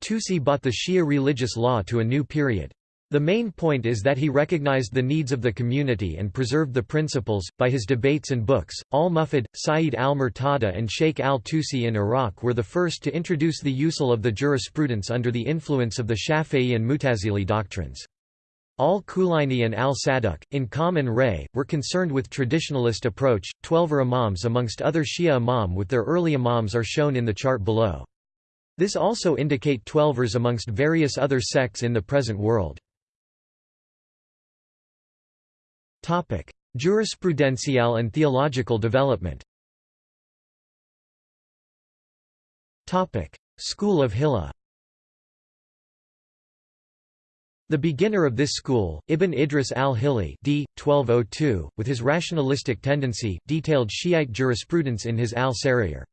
Tusi brought the Shia religious law to a new period. The main point is that he recognized the needs of the community and preserved the principles. By his debates and books, al Mufid, Sayyid al Murtada, and Sheikh al Tusi in Iraq were the first to introduce the usul of the jurisprudence under the influence of the Shafi'i and Mutazili doctrines. Al-Kulaini and al-Saduq, in Qom and Ray, were concerned with traditionalist approach. Twelver imams amongst other Shia imam with their early imams are shown in the chart below. This also indicate Twelvers amongst various other sects in the present world. Jurisprudential and theological development School of Hilla The beginner of this school, Ibn Idris al-Hilli d. 1202, with his rationalistic tendency, detailed Shiite jurisprudence in his al-Sara'ir.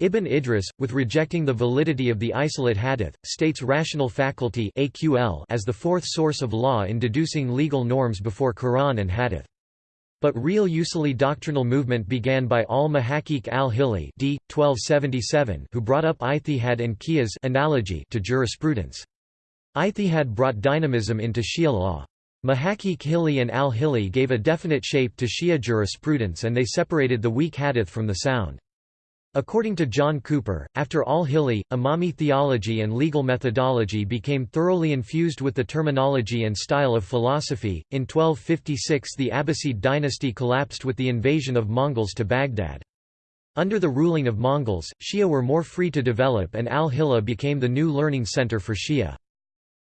Ibn Idris, with rejecting the validity of the isolate hadith, states rational faculty as the fourth source of law in deducing legal norms before Quran and hadith. But real usuli doctrinal movement began by al-Muhaqqiq al-Hilli d. 1277 who brought up ijtihad and qiyas analogy to jurisprudence. Ijtihad brought dynamism into Shia law. Muhaqqiq Hilli and al-Hilli gave a definite shape to Shia jurisprudence and they separated the weak hadith from the sound. According to John Cooper, after al-Hilli, Imami theology and legal methodology became thoroughly infused with the terminology and style of philosophy. In 1256, the Abbasid dynasty collapsed with the invasion of Mongols to Baghdad. Under the ruling of Mongols, Shia were more free to develop and al-Hilla became the new learning center for Shia.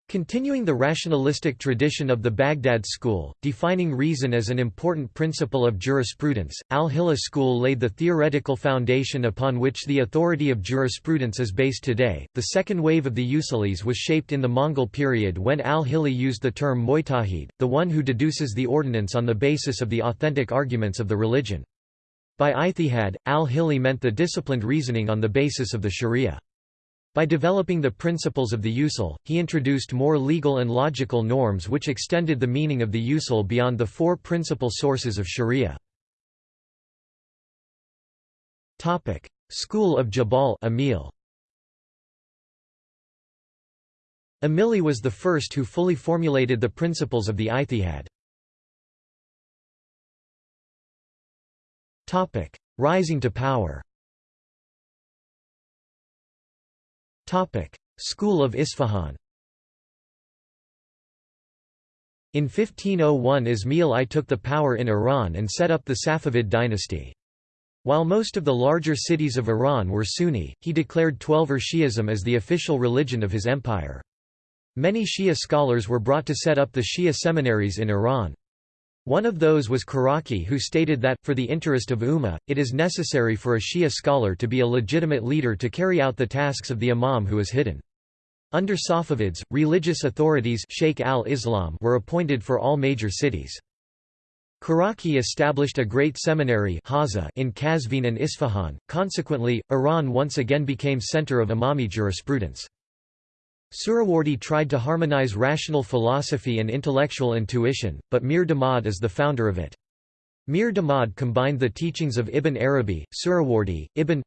Continuing the rationalistic tradition of the Baghdad school, defining reason as an important principle of jurisprudence, al-Hilla school laid the theoretical foundation upon which the authority of jurisprudence is based today. The second wave of the Usulis was shaped in the Mongol period when al-Hilli used the term Mujtahid, the one who deduces the ordinance on the basis of the authentic arguments of the religion. By ijtihad, al-Hilli meant the disciplined reasoning on the basis of the sharia. By developing the principles of the usul, he introduced more legal and logical norms which extended the meaning of the usul beyond the four principal sources of sharia. School of Jabal Amil. Amili was the first who fully formulated the principles of the Ijtihad. Rising to power School of Isfahan In 1501 Ismail I took the power in Iran and set up the Safavid dynasty. While most of the larger cities of Iran were Sunni, he declared Twelver er Shi'ism as the official religion of his empire. Many Shia scholars were brought to set up the Shia seminaries in Iran. One of those was Karaki who stated that, for the interest of Ummah, it is necessary for a Shia scholar to be a legitimate leader to carry out the tasks of the imam who is hidden. Under Safavids, religious authorities Sheikh al-Islam were appointed for all major cities. Karaki established a great seminary in Qazvin and Isfahan, consequently, Iran once again became center of Imami jurisprudence. Suhrawardi tried to harmonize rational philosophy and intellectual intuition, but Mir Damad is the founder of it. Mir Damad combined the teachings of Ibn Arabi, Suhrawardi, Ibn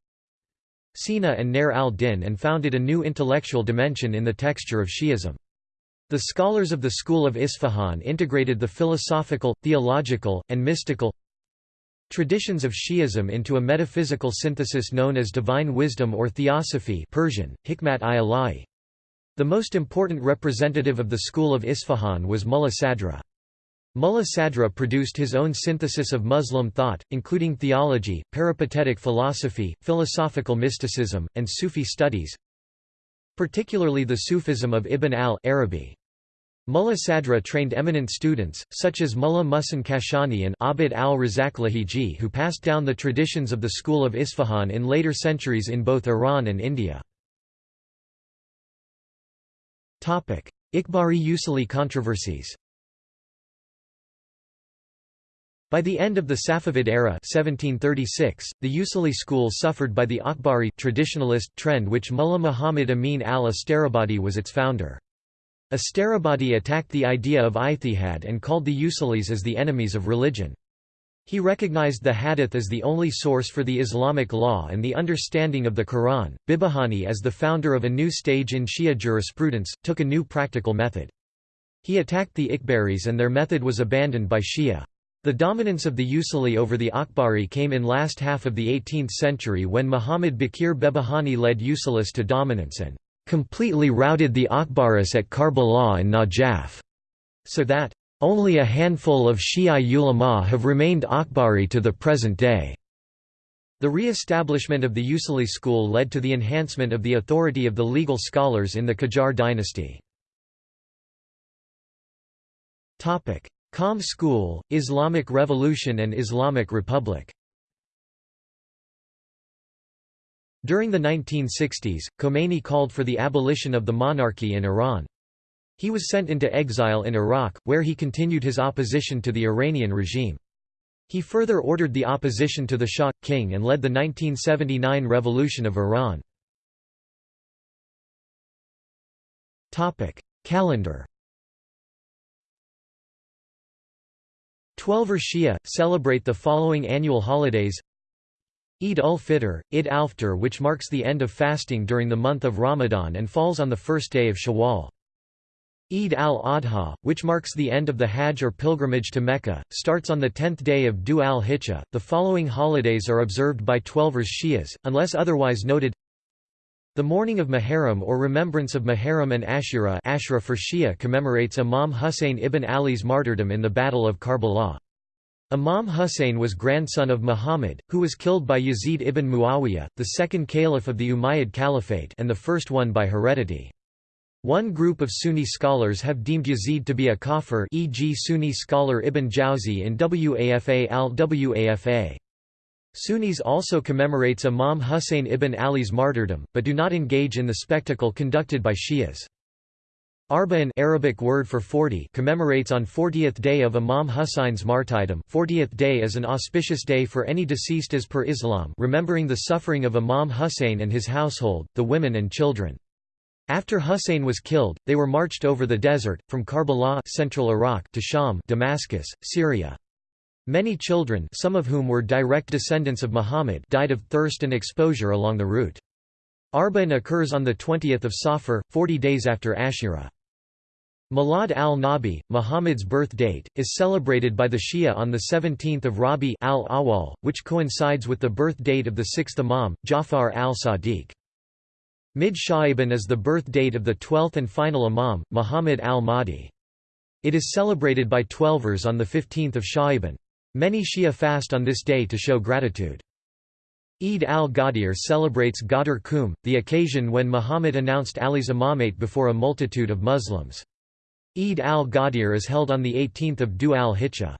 Sina and Nair al-Din and founded a new intellectual dimension in the texture of Shi'ism. The scholars of the school of Isfahan integrated the philosophical, theological, and mystical traditions of Shi'ism into a metaphysical synthesis known as divine wisdom or theosophy Persian, Hikmat-i-Ilahi. The most important representative of the school of Isfahan was Mullah Sadra. Mullah Sadra produced his own synthesis of Muslim thought, including theology, peripatetic philosophy, philosophical mysticism, and Sufi studies, particularly the Sufism of Ibn al-Arabi. Mullah Sadra trained eminent students, such as Mullah Muhsin Kashani and Abd al-Razak Lahiji who passed down the traditions of the school of Isfahan in later centuries in both Iran and India. Akhbari-Usuli controversies By the end of the Safavid era 1736, the Usuli school suffered by the Akhbari traditionalist trend which Mullah Muhammad Amin al-Astarabadi was its founder. Astarabadi attacked the idea of ijtihad and called the Usulis as the enemies of religion. He recognized the Hadith as the only source for the Islamic law and the understanding of the Quran. Behbahani, as the founder of a new stage in Shia jurisprudence, took a new practical method. He attacked the Akhbaris and their method was abandoned by Shia. The dominance of the Usuli over the Akhbari came in last half of the 18th century when Muhammad Baqir Behbahani led Usulis to dominance and completely routed the Akhbaris at Karbala and Najaf, so that only a handful of Shia ulama have remained Akhbari to the present day. The re-establishment of the Usuli school led to the enhancement of the authority of the legal scholars in the Qajar dynasty. Qom school, Islamic Revolution and Islamic Republic During the 1960s, Khomeini called for the abolition of the monarchy in Iran. He was sent into exile in Iraq, where he continued his opposition to the Iranian regime. He further ordered the opposition to the Shah, king and led the 1979 revolution of Iran. Calendar Twelver Shia, celebrate the following annual holidays Eid ul-Fitr, Eid al-Fitr which marks the end of fasting during the month of Ramadan and falls on the first day of Shawwal. Eid al-Adha, which marks the end of the Hajj or pilgrimage to Mecca, starts on the tenth day of Dhu al-Hijjah. The following holidays are observed by Twelvers Shias, unless otherwise noted. The mourning of Muharram or remembrance of Muharram and Ashura Ashura for Shia commemorates Imam Husayn ibn Ali's martyrdom in the Battle of Karbala. Imam Husayn was grandson of Muhammad, who was killed by Yazid ibn Muawiyah, the second caliph of the Umayyad Caliphate and the first one by heredity. One group of Sunni scholars have deemed Yazid to be a kafir e.g. Sunni scholar Ibn Jawzi in Wafa al-Wafa. Sunnis also commemorates Imam Husayn ibn Ali's martyrdom, but do not engage in the spectacle conducted by Shias. Arba'in Arabic word for 40 commemorates on 40th day of Imam Husayn's martyrdom 40th day is an auspicious day for any deceased as per Islam remembering the suffering of Imam Husayn and his household, the women and children. After Husayn was killed, they were marched over the desert, from Karbala central Iraq to Sham Damascus, Syria. Many children some of whom were direct descendants of Muhammad died of thirst and exposure along the route. Arba'in occurs on 20 Safar, 40 days after Ashura. Milad al-Nabi, Muhammad's birth date, is celebrated by the Shia on 17 Rabi al-Awwal, which coincides with the birth date of the sixth Imam, Jafar al-Sadiq. Mid Sha'ban is the birth date of the twelfth and final Imam, Muhammad al-Mahdi. It is celebrated by Twelvers on the 15th of Sha'ban. Many Shia fast on this day to show gratitude. Eid al-Ghadir celebrates Ghadir Khumm, the occasion when Muhammad announced Ali's imamate before a multitude of Muslims. Eid al-Ghadir is held on the 18 Dhu al-Hijjah.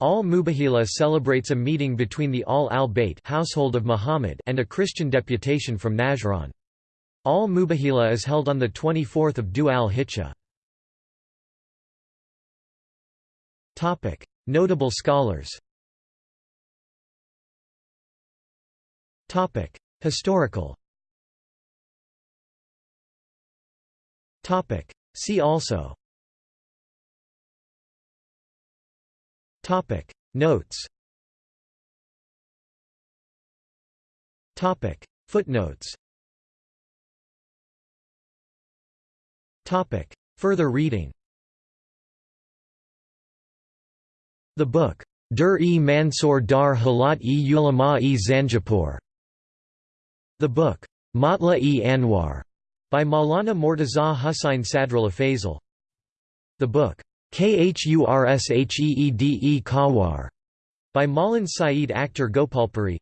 Al-Mubahila celebrates a meeting between the Ahl al-Bayt household of Muhammad and a Christian deputation from Najran. Al-Mubahila is held on 24 Dhu al-Hijjah. Notable scholars Topic: Historical. Topic: See also. Topic: Notes. Topic: Footnotes. Topic: Further reading. The book, Dur-e Mansur Dar Halat-e Ulama-e Zanjapur the book, Matla-e Anwar, by Maulana Mortaza Hussain Sadrullah Faisal. The book, Khurshheede Kawar, by Maulan Saeed Akhtar Gopalpuri.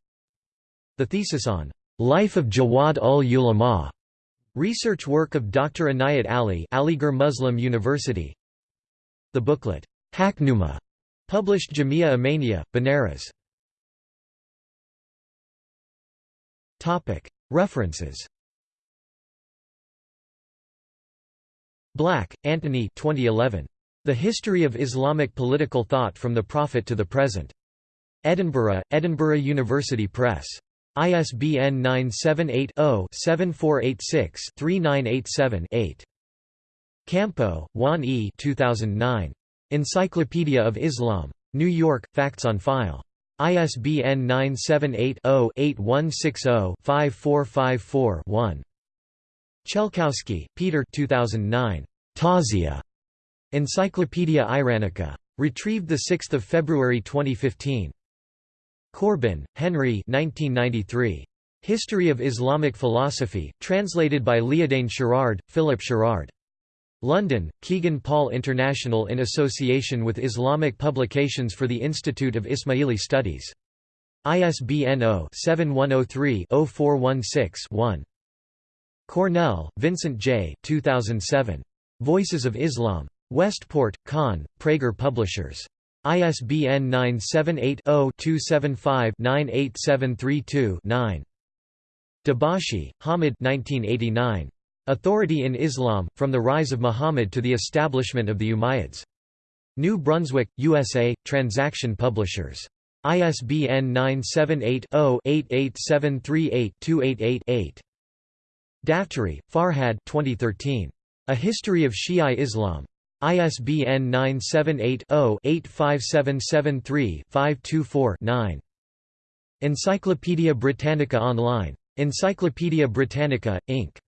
The thesis on Life of Jawad ul Ulama, research work of Dr. Inayat Ali, Aligarh Muslim University. The booklet, Haknuma, published Jamia Imania, Banaras. References Black, Anthony 2011. The History of Islamic Political Thought from the Prophet to the Present. Edinburgh, Edinburgh University Press. ISBN 978-0-7486-3987-8. Campo, Juan E. 2009. Encyclopedia of Islam. New York, Facts on File. ISBN 978-0-8160-5454-1. Chelkowski, Peter 2009. Tazia. Encyclopaedia Iranica. Retrieved 6 February 2015. Corbin, Henry 1993. History of Islamic Philosophy, translated by Liadain Sherrard, Philip Sherrard. London, Kegan Paul International in association with Islamic Publications for the Institute of Ismaili Studies. ISBN 0-7103-0416-1. Cornell, Vincent J. 2007. Voices of Islam. Westport, Kahn, Praeger Publishers. ISBN 978-0-275-98732-9. Dabashi, Hamid 1989. Authority in Islam, From the Rise of Muhammad to the Establishment of the Umayyads. New Brunswick, USA, Transaction Publishers. ISBN 978-0-88738-288-8. Daftary, Farhad 2013. A History of Shia Islam. ISBN 978-0-85773-524-9. Encyclopædia Britannica Online. Encyclopædia Britannica, Inc.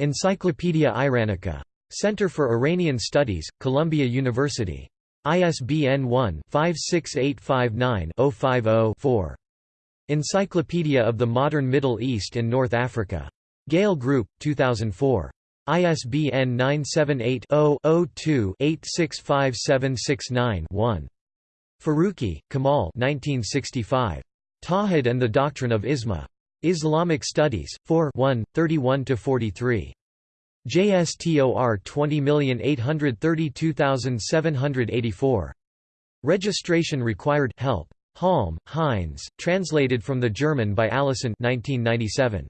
Encyclopædia Iranica. Center for Iranian Studies, Columbia University. ISBN 1-56859-050-4. Encyclopedia of the Modern Middle East and North Africa. Gale Group, 2004. ISBN 978-0-02-865769-1. Farooqi, Kamal 1965. Tawhid and the Doctrine of Isma. Islamic Studies, 4 1, 31–43. JSTOR 20832784. Registration required help. Halm, Heinz, translated from the German by Allison 1997.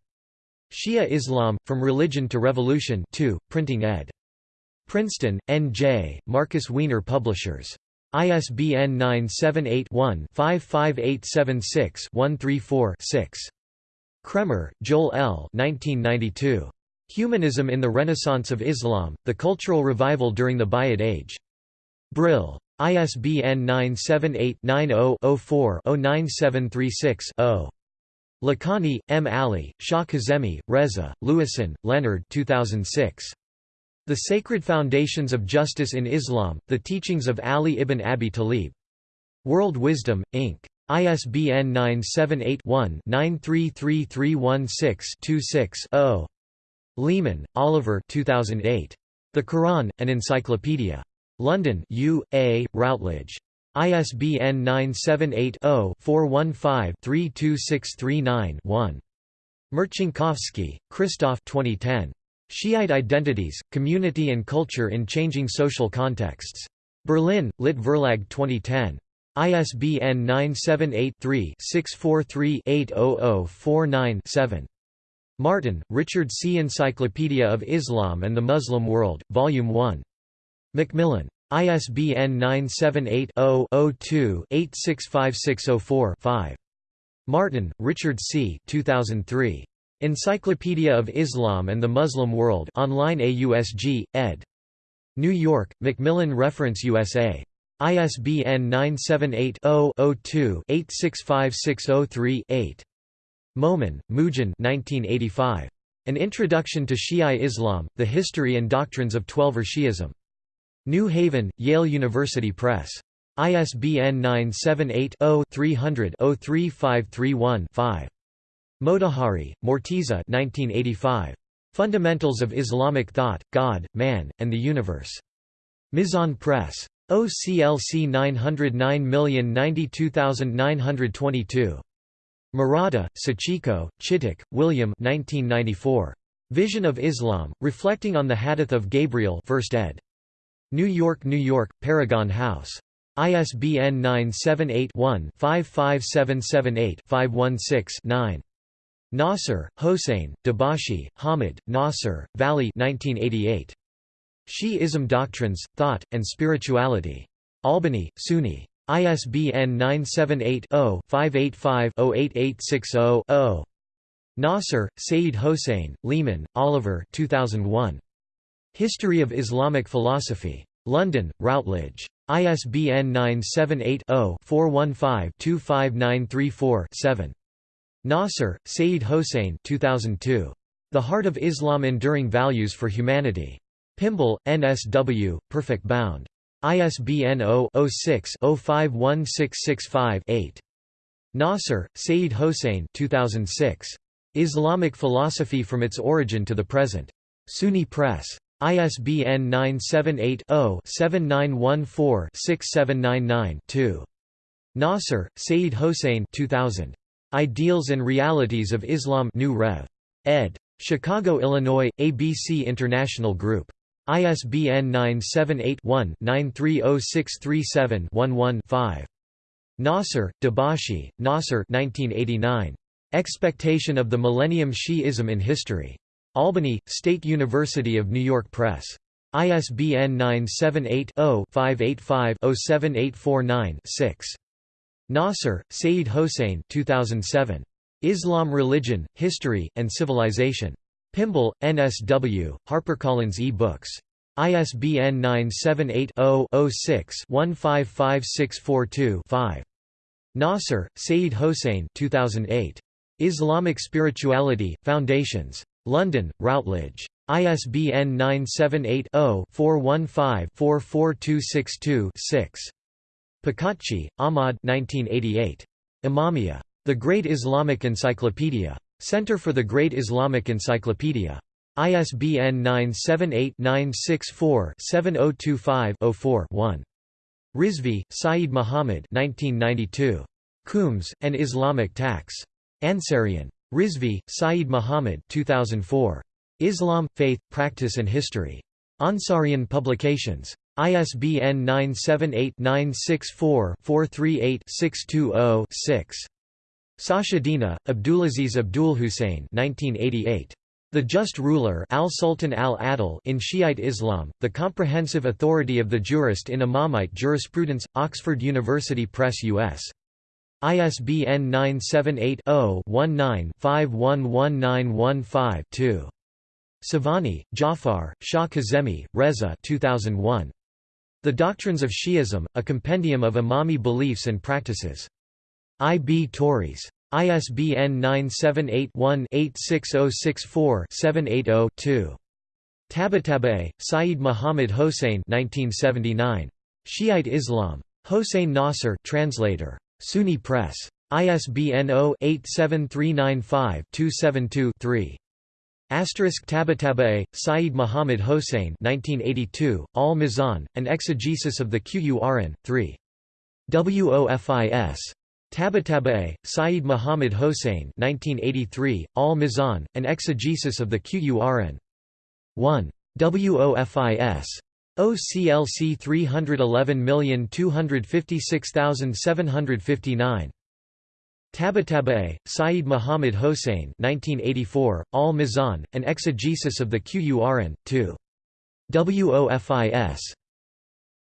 Shia Islam, From Religion to Revolution 2, printing ed. Princeton, N.J., Markus Wiener Publishers. ISBN 978 one 55876 134 6 Kraemer, Joel L. 1992. Humanism in the Renaissance of Islam, The Cultural Revival During the Buyid Age. Brill. ISBN 978-90-04-09736-0. Lakhani, M. Ali, Shah Kazemi, Reza, Lewisohn, Leonard 2006. The Sacred Foundations of Justice in Islam, The Teachings of Ali ibn Abi Talib. World Wisdom, Inc. ISBN 978-1-933316-26-0. Leaman, Oliver 2008. The Quran, An Encyclopedia. London U. A., Routledge. ISBN 978-0-415-32639-1. Marcinkowski, Krzysztof 2010. Shiite Identities, Community and Culture in Changing Social Contexts. Berlin, Lit Verlag 2010. ISBN 978-3-643-80049-7. Martin, Richard C. Encyclopedia of Islam and the Muslim World, Volume 1. Macmillan. ISBN 978-0-02-865604-5. Martin, Richard C. 2003. Encyclopedia of Islam and the Muslim World online AUSG, ed. New York, Macmillan Reference USA. ISBN 978-0-02-865603-8. Momen, Muhsin 1985. An Introduction to Shi'a Islam, The History and Doctrines of Twelver Shi'ism. New Haven, Yale University Press. ISBN 978-0-300-03531-5. Motahhari, Morteza 1985. Fundamentals of Islamic Thought, God, Man, and the Universe. Mizan Press. OCLC 909092922. Murata, Sachiko, Chittick, William 1994. Vision of Islam, Reflecting on the Hadith of Gabriel 1st ed. New York, New York, Paragon House. ISBN 978-1-55778-516-9. Nasr, Hossein, Dabashi, Hamid, Nasr, Vali 1988. Shi'ism Doctrines, Thought, and Spirituality. Albany, SUNY. ISBN 978-0-585-08860-0. Nasr, Saeed Hossein, Leaman, Oliver 2001. History of Islamic Philosophy. London, Routledge. ISBN 978 0 415 25934 7. Nasr, Saeed Hossein 2002. The Heart of Islam Enduring Values for Humanity. Pymble, NSW, Perfect Bound. ISBN 0-06-051665-8. Nasr, Saeed Hossein 2006. Islamic Philosophy from its Origin to the Present. SUNY Press. ISBN 978 0 7914 6799 2. Nasr, Saeed Hossein 2000. Ideals and Realities of Islam New Rev. ed. Chicago, Illinois, ABC International Group. ISBN 978-1-930637-11-5. Nasr, Dabashi, Nasr 1989. Expectation of the Millennium Shi'ism in History. Albany, State University of New York Press. ISBN 978-0-585-07849-6. Nasr, Saeed Hossein 2007. Islam Religion, History, and Civilization. Pymble, NSW, HarperCollins e-books. ISBN 978-0-06-155642-5. Nasr, Saeed Hossein 2008. Islamic Spirituality, Foundations. London, Routledge. ISBN 978 0 415 44262 6. Pakatchi, Ahmad 1988. Imamiyya. The Great Islamic Encyclopedia. Center for the Great Islamic Encyclopedia. ISBN 978-964-7025-04-1. Rizvi, Saeed Muhammad 1992. Khums, an Islamic Tax. Ansarian. Rizvi, Saeed Muhammad 2004. Islam, Faith, Practice and History. Ansarian Publications. ISBN 978-964-438-620-6. Sachedina, Abdulaziz Abdul Hussein 1988. The Just Ruler al-Sultan al-Adil in Shiite Islam, the comprehensive authority of the jurist in Imamite jurisprudence, Oxford University Press U.S. ISBN 978 0 19 511915 2. Sobhani, Jafar, Shah Kazemi, Reza 2001. The Doctrines of Shi'ism, a compendium of Imami beliefs and practices. I. B. Tauris. ISBN 978-1-86064-780-2. Tabatabai, Saeed Muhammad Hossein 1979. Shiite Islam. Hossein Nasr translator. SUNY Press. ISBN 0-87395-272-3. Asterisk Tabatabai, Saeed Muhammad Hossein 1982, Al-Mizan, An Exegesis of the Qur'an, 3. WOFIS. Tabataba'i, Saeed Muhammad Hossein 1983, Al-Mizan, an exegesis of the Qur'an. 1. WOFIS. OCLC 311256759. Tabataba'i, Saeed Muhammad Hossein 1984, Al-Mizan, an exegesis of the Qur'an. 2. WOFIS.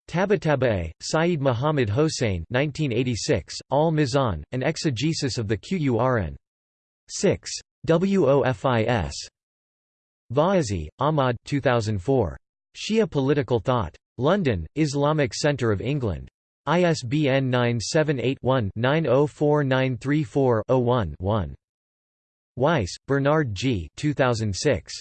Tabataba'i, Saeed Muhammad Hossein 1986, Al-Mizan, an exegesis of the Qur'an. 6. WOFIS. Vaezi, Ahmad 2004. Shia Political Thought. London, Islamic Centre of England. ISBN 978-1-904934-01-1. Weiss, Bernard G. 2006.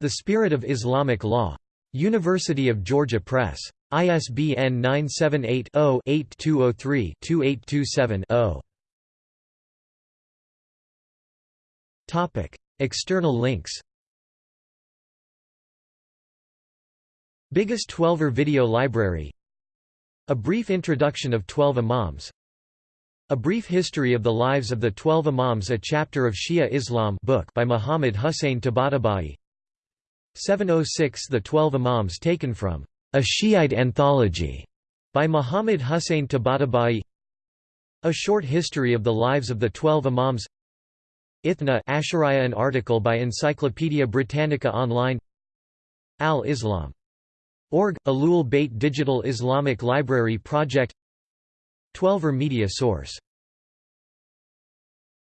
The Spirit of Islamic Law. University of Georgia Press. ISBN 978-0-8203-2827-0. External links Biggest Twelver video library. A brief introduction of Twelve Imams. A brief history of the lives of the Twelve Imams A chapter of Shia Islam book by Muhammad Hussein Tabatabai. 706 The Twelve Imams taken from A Shiite Anthology by Muhammad Hussein Tabatabai. A short history of the lives of the Twelve Imams. Ithna Ashariya An article by Encyclopaedia Britannica Online. Al-Islam Org, Ahlul Bayt Digital Islamic Library Project Twelver er Media Source